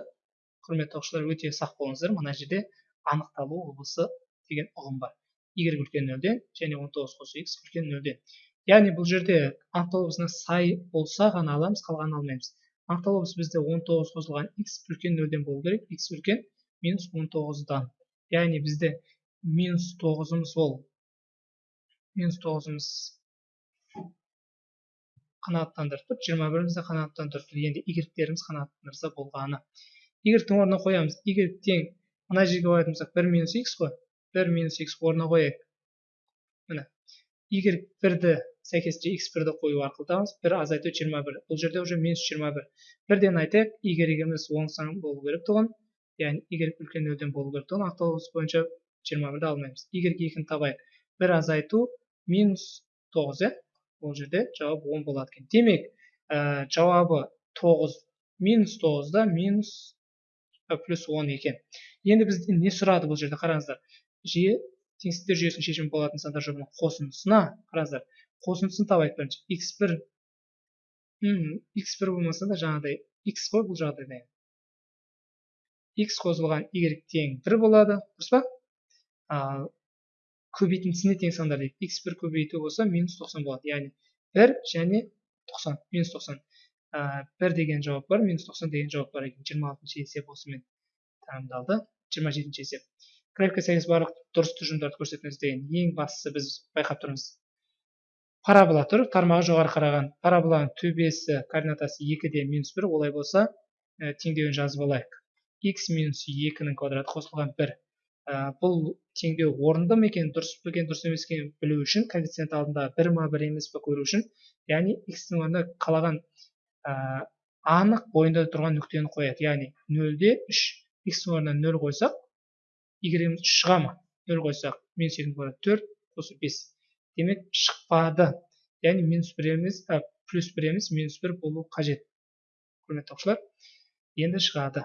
құрметті оқушылар өте сақ болыңыздар. Мына жерде анықталу облысы деген ұғым бар. Y үлкен нөлден және 19 қосу x үлкен нөлден яғни бұл жерде анықталу облысына сай болса ғана аламыз қалғанын алмаймыз. Анықталу облысы бізде 19 қосылған x үлкен нөлден болу керек. X үлкен минус 19-дан яғни бізде минус тоғызымыз ол минус тоғызымыз қанағаттандырып тұр жиырма бірімізді тұр. Енді игректеріміз қанағаттандырса болғаны. Игректің орнына қоямыз. Y тең мына жерге қоятын болсақ бір минус x қой. Бір минус x орнына қояйық. Міне y бірді сәйкесінше x бірді қою арқылы табамыз. Бір азайту жиырма бір. Бұл жерде уже минус жиырма бір. Бірден айтайық y-іміз оң сан болу керек тұғын. Яғни y үлкен нөлден болу керек тұғын. Ақталыс бойынша жиырма бірді алмаймыз. Y екіні табайық. Бір азайту минус тоғыз иә? Бұл жерде жауап 10 болады екен. Демек ә, жауабы 9 минус 9-да минус плюс 10 екен. Енді бізден не сұрады бұл жерде? Қараңыздар. Жүйе теңсіздіктер жүйесінің шешімі болатын сандар жұбының қосындысына қараңыздар. Қосындысын табайық бірінші. X1 x1 болмаса да жаңағыдай x қой бұл жағдайда x қосылған y тең 1 болады. Дұрыс па? Көбейтіндісіне тең сандар дейді. X бір көбейту болса минус тоқсан болады. Яғни бір және тоқсан минус тоқсан. Бір деген жауап бар минус тоқсан деген жауап бар екен. жиырма алтыншы есеп осымен тәмамдалды жиырма жетінші есеп. Графикқа сәйкес барлық дұрыс тұжырымдарды көрсетіңіз деген ең бастысы біз байқап тұрмыз. Парабола тұр. Тармағы жоғары қараған. Параболаның төбесі координатасы екіде минус бір. Олай болса ә, теңдеуін жазып алайық. X минус екінің квадраты қосылған бір. Ә, бұл теңдеу орынды ма екен дұрыс па екен дұрыс емес екенін білу үшін коэффициент алдында бір ма бір емес па көру үшін яғни x-тің орнына қалаған ә, анық бойында тұрған нүктені қояды. Яғни нөлде үш x-тің орнына нөл қойсақ y шыға ма? Нөл қойсақ минус екінің квадраты төрт қосу бес. Демек шықпады. Яғни минус бір емес ә, плюс бір емес минус бір болу қажет. Құрметті оқушылар енді шығады.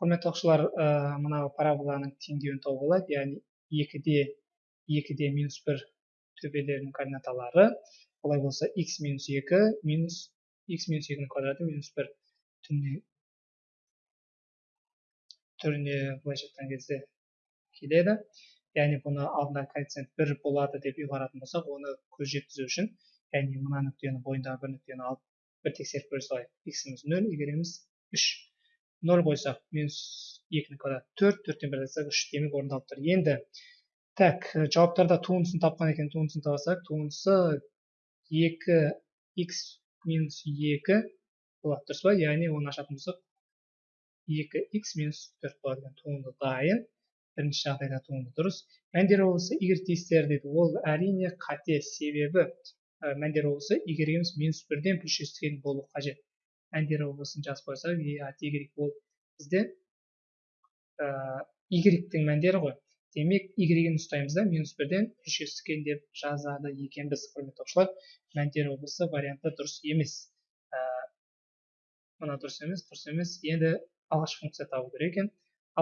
Құрметті оқушылар ә, мынау параболаның теңдеуін тауып алайық яғни екіде екіде минус бір төбелерінің координаталары. Олай болса x минус екі минус x минус екінің квадраты минус бір түріне түріне былайша айтқан кезде келеді. Яғни бұны алдында коэффициент бір болады деп ұйғаратын болсақ оны көз жеткізу үшін яғни мына нүктені бойындағы бір нүктені алып бір тексеріп көре салайық x-іміз нөл y-іміз үш. Нөл қойсақ минус екінің квадраты төрт төрттен бір айтсақ үш демек орындалып тұр. Енді так жауаптарда туындысын тапқан екен туындысын табасақ туындысы екі x минус екі болады дұрыс па? Яғни оны ашатын болсақ екі x минус төрт болады екен туынды дайын. Бірінші жағдайда туынды дұрыс. Мәндер облысы y тиістер дейді. Ол әрине қате себебі ә, мәндер облысы y минус бірден плюс болу қажет. Әндер облысын жазып е от y ол бізде і y мәндері ғой. Демек y-ін ұстаймыз да минус бірден үш жүздіккен деп жазады екенбіз құрметті оқушылар. Мәндер облысы варианты дұрыс емес. Ә, мына дұрыс емес дұрыс емес. Енді алғашқы функция табу керек екен.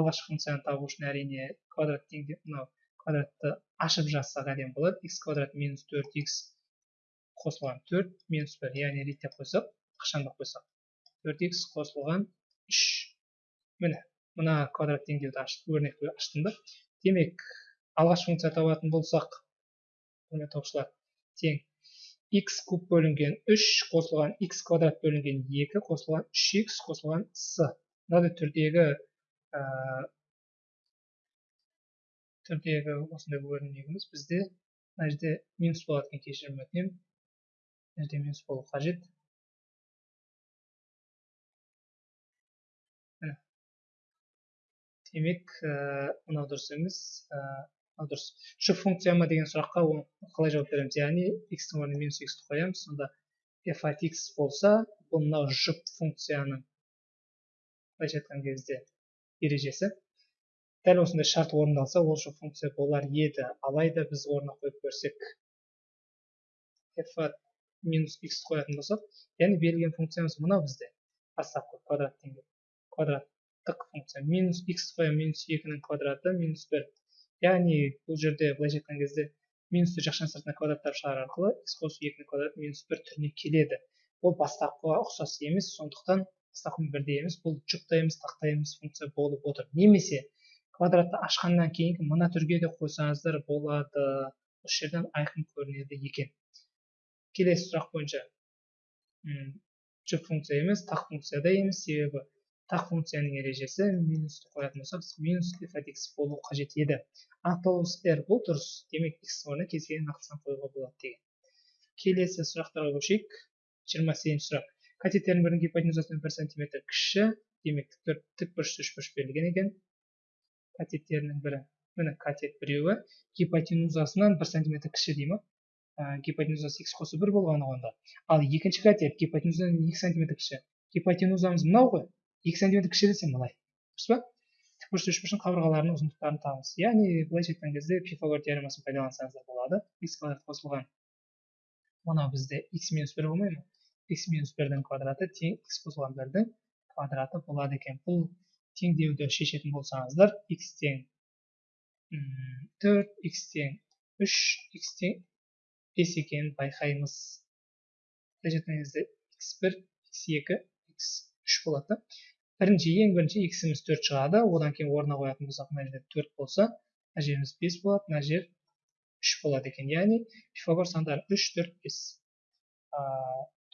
Алғашқы функцияны табу үшін әрине квадрат теңде мынау квадратты ашып жазсақ әдемі болады. X квадрат минус төрт x қосылған төрт минус бір. Яғни реттеп қойсақ ықшамдап қойсақ. Төрт x қосылған үш. Міне мына квадрат теңдеуді ашып өрнекті аштым да. Демек алғашқы функция табатын болсақ құрметті оқушылар тең. X куб бөлінген 3 қосылған x квадрат бөлінген 2 қосылған 3x қосылған с. Мынадай түрдегі ә, түрдегі осындай өрнегіміз. Бізде мына жерде минус болады екен кешірім өтінемін. Мына жерде минус болу қажет. Демек мынау дұрыс емес ал дұрыс. Жұп функция ма деген сұраққа қалай жауап береміз? Яғни x-тің орнына минус x қоямыз. Сонда f от x болса бұл мынау жұп функцияның былайша айтқан кезде ережесі. Дәл осындай шарт орындалса ол жұп функция болар еді. Алайда біз орнына қойып көрсек f от минус x қоятын болсақ яғни берілген функциямыз мынау бізде. Бастапқы квадрат деген квадраттық функция. Минус x қоямын минус екінің квадраты минус бір яғни бұл жерде былайша айтқан кезде минусты жақшаның сыртына квадраттап шығару арқылы x қосу екінің квадраты минус бір түріне келеді. Ол бастапқыға ұқсас емес сондықтан бастапқымен бірдей емес бұл жұптай емес емес функция болып отыр. Немесе квадратты ашқаннан кейінгі мына түрге де қойсаңыздар болады. Осы жерден айқын көрінеді екен. Келесі сұрақ бойынша. Жұп функция емес тақ функция да емес себебі тақ функцияның ережесі минусты қоятын болсақ минус f от x болу қажет еді. Анықталуымыз r бұл дұрыс демек x орнына кез келген нақты сан қоюға болады деген. Келесі сұрақтарға көшейік. жиырма сегізінші сұрақ. Катеттердің бірінің гипотенузасынан бір сантиметр кіші демек тікбұрыш үшбұрыш берілген екен. Катеттерінің бірі міне катет біреуі гипотенузасынан бір сантиметр кіші дей ма гипотенузасы x қосу бір болғаны онда. Ал екінші катет гипотенузадан екі сантиметр кіші. Гипотенузамыз мынау ғой. Екі сантиметр кіші десе былай дұрыс па? Тікбұрыш үшбұрыштың қабырғаларының ұзындықтарын табыңыз. Яғни былайша айтқан кезде пифагор теоремасын пайдалансаңыздар болады. X квадрат қосылған. Мынау бізде x минус бір болмай ма? X минус бірдің квадраты тең x қосылған бірдің квадраты болады екен. Бұл теңдеуді шешетін болсаңыздар x тең төрт x тең үш x тең бес екенін байқаймыз. Былайша айтқан кезде x бір x екі x үш болады. Бірінші ең бірінші x'іміз төрт шығады. Одан кейін орнына қоятын болсақ мына жерде төрт болса мына жеріміз бес болады мына жер үш болады екен. Яғни пифагор сандары үш төрт бес.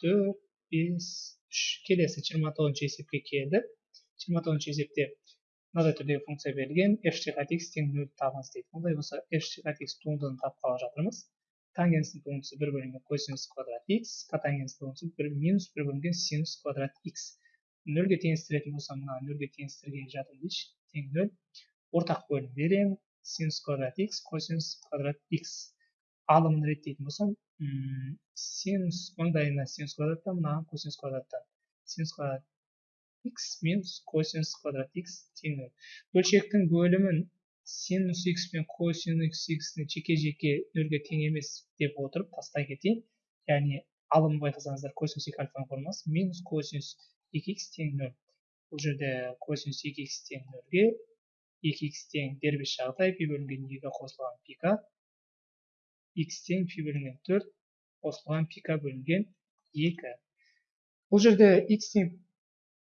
Төрт бес үш. Келесі жиырма тоғызыншы есепке келдік жиырма тоғызыншы есепте мынадай түрдегі функция берілген. F от x тең нөл табыңыз дейді. Ондай болса f от x туындыны тапқалы жатырмыз. Тангенстің туындысы бір бөлінген косинус квадрат x котангенстің туындысы бір минус бір бөлінген синус квадрат x нөлге теңестіретін болсам мына нөлге теңестірген дейінші тең нөл ортақ бөлім беремін синус квадрат x косинус квадрат x. Алымын реттейтін болсам синус маңдайына синус квадраттан мынаған косинус квадраттан синус квадрат x минус косинус квадрат x тең нөл бөлшектің бөлімін синус x пен косинус x-ні жеке жеке нөлге тең емес деп отырып тастай кетейін яғни алымын байқасаңыздар косинус екі альфаның формуласы минус косинус 2x тең нөл бұл жерде косинус 2x тең нөлге 2x тең дербес жағдай пи бөлінген екі қосылған пика? X тең пи бөлінген төрт қосылған пика бөлінген екі. Бұл жерде x тең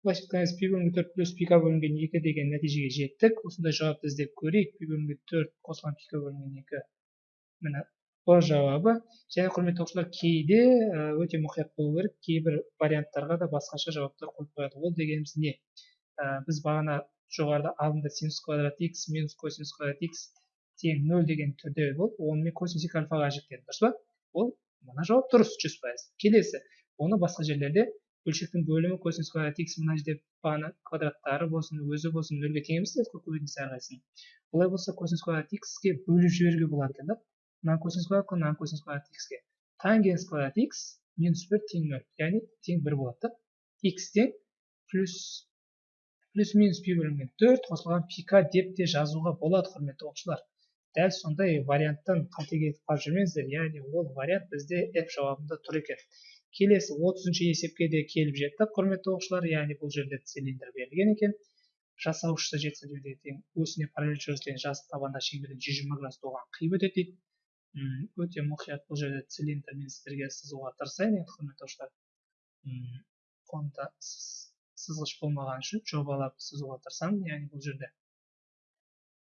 былайша пи бөлінген төрт плюс пика бөлінген екі деген нәтижеге жеттік. Осындай жауапты іздеп көрейік. Пи бөлінген төрт қосылған пика бөлінген екі. Міне б жауабы. Және құрметті оқушылар кейде өте мұқият болу керек. Кейбір варианттарға да басқаша жауаптар қойып қояды. Ол дегеніміз не? Біз бағана жоғарыда алдында синус квадрат x минус косинус квадрат x тең нөл деген түрде болды онымен косинус екі альфаға жіктедік. Дұрыс па? Ол мына жауап дұрыс жүз пайыз. Келесі. Оны басқа жерлерде бөлшектің бөлімі косинус квадрат x мына жерде бағана квадраттары болсын өзі болсын нөлге тең емес көбейтіндісі әрқайсысын. Олай болса косинус квадрат x-ке бөліп жіберуге болады екен да. Мынаны косинус квадрат мынаны косинус квадрат х-ге тангенс квадрат x минус бір тең нөл яғни тең бір болады да x тең плюс плюс минус пи бөлінген төрт қосылған пика деп те жазуға болады құрметті оқушылар. Дәл сондай варианттан қате кетіп қалып жүрмеңіздер яғни ол вариант бізде f жауабында тұр екен. Келесі отызыншы есепке де келіп жеттік құрметті оқушылар яғни бұл жерде цилиндр берілген екен. Жасаушысы жеті сантиметрге тең осіне параллель жүргізілген жазық табанда шеңберден жүз жиырма градус оған қиып өтеді дейді. Өте мұқият бұл жерде цилиндрмен сіздерге сызуға тырысайын енді құрметті фонда сызғыш болмаған үшін жобалап сызуға тырысамын яғни бұл жерде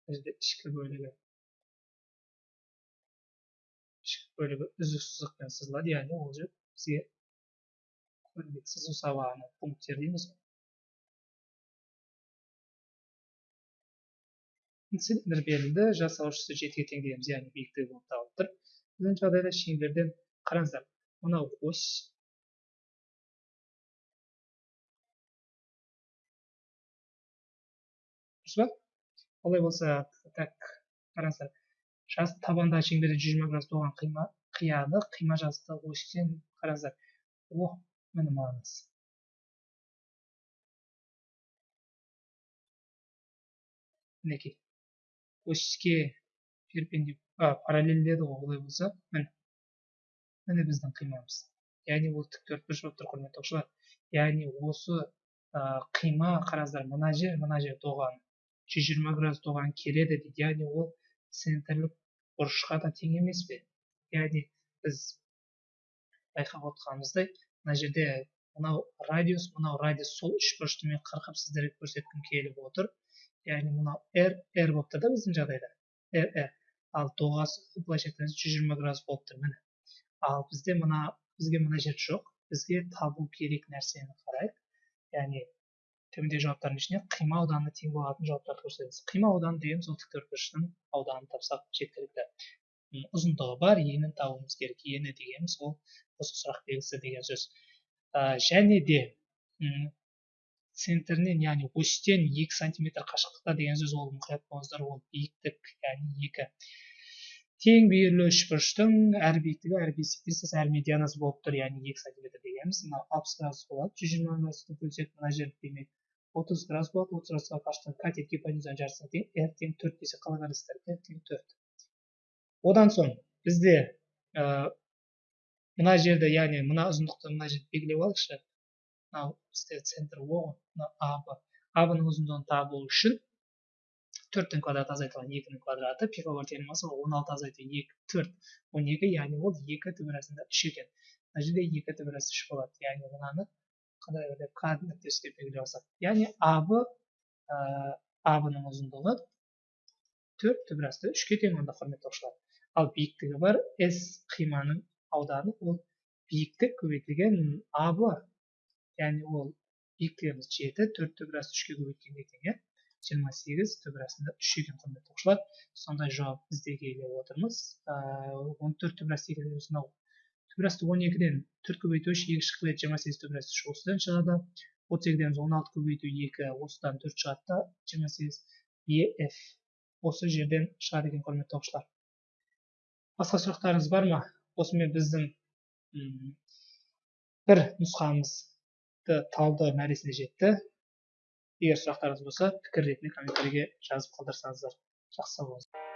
бұл жерде ішкі бөлігі бөлігі үздік сызықпен сызылады яғни ол жер бізге сызу сабағының пункттері дейміз цилиндр берілді жасаушысы жетіге тең дейміз яғни биіктігі болып табылып тұр біздің жағдайда шеңберден қараңыздар мынау ось дұрыс па олай болса так қараңыздар жас табандағы шеңберден жүз жиырма градус болған қима қияды қима жасты осьтен қараңыздар о міне мынаңыз мінекей оське перпендикуляр параллель деді ғой олай болса. Міне міне біздің қимамыз. Яғни ол тік төртбұрыш болып тұр құрметті оқушылар яғни осы қима қараңыздар мына жер мына жер тоған жүз жиырма градус тоған келеді дейді. Яғни ол центрлік бұрышқа да тең емес пе? Яғни біз байқап отқанымыздай мына жерде мынау радиус мынау радиус сол үш бұрышты мен қырқып сіздерге көрсеткім келіп отыр. Яғни мынау r r болып тұр да біздің жағдайда r r ал доғасы былайша айтқанда жүз жиырма градус болып тұр міне ал бізде мына бізге мына жер жоқ бізге табу керек нәрсені қарайық яғни төмендегі жауаптардың ішінен қима ауданы тең болатын жауаптарды көрсетеміз қима ауданы дегеніміз ол тіктөртбұрыштың ауданын тапсақ жеткілікті ұзындығы бар енін табуымыз керек ені дегеніміз ол осы сұрақ белгісі деген сөз ә, және де центрінен яғни осьтен екі сантиметр қашықтықта деген сөз ол мұқият болыңыздар ол биіктік яғни екі. Тең бүйірлі үшбұрыштың әр биіктігі әр бесіктесіз әр медианасы болып тұр яғни екі сантиметр дегеніміз. Мына алпыс градус болады жүз жиырма градусты бөлсек мына жер демек отыз градус болады отыз градусқа қашықтық катет гипотенузаның жарысына тең r тең төрт десек қалай қарайсыздар r тең төрт. Одан соң бізде ә, мына жерді яғни мына ұзындықты мына жерде белгілеп алайықшы мынау бізде центр о ғой мына аб абның ұзындығын табу үшін төрттің квадраты азайтылған екінің квадраты пифагор теоремасы он алты азайту екі төрт он екі яғни ол екі түбір арасында үш екен мына жерде екі түбір үш болады яғни мынаны қандай деп к нүктесі деп белгілеп алсақ яғни аб абның ұзындығы төрт түбір асты үшке тең онда құрметті оқушылар ал биіктігі бар с қиманың ауданы ол биіктік көбейтілген аб яғни ол биіктігіміз жеті төрт түбір асты үшке көбейткенге тең иә жиырма сегіз түбірасында үш екен құрметті оқушылар сондай жауап бізде келіп отырмыз он төрт түбірас дегеніміз мынау түбірасты он екіден төрт көбейту үш екі шыққылы жиырма сегіз түбірасты үш осыдан шығады отыз екіден он алты көбейту екі осыдан төрт шығады да жиырма сегіз еф осы жерден шығады екен құрметті оқушылар басқа сұрақтарыңыз бар ма осымен біздің бір нұсқамызды талдау мәресіне жетті егер сұрақтарыңыз болса пікір ретінде комментарийге жазып қалдырсаңыздар жақсы болыңыздар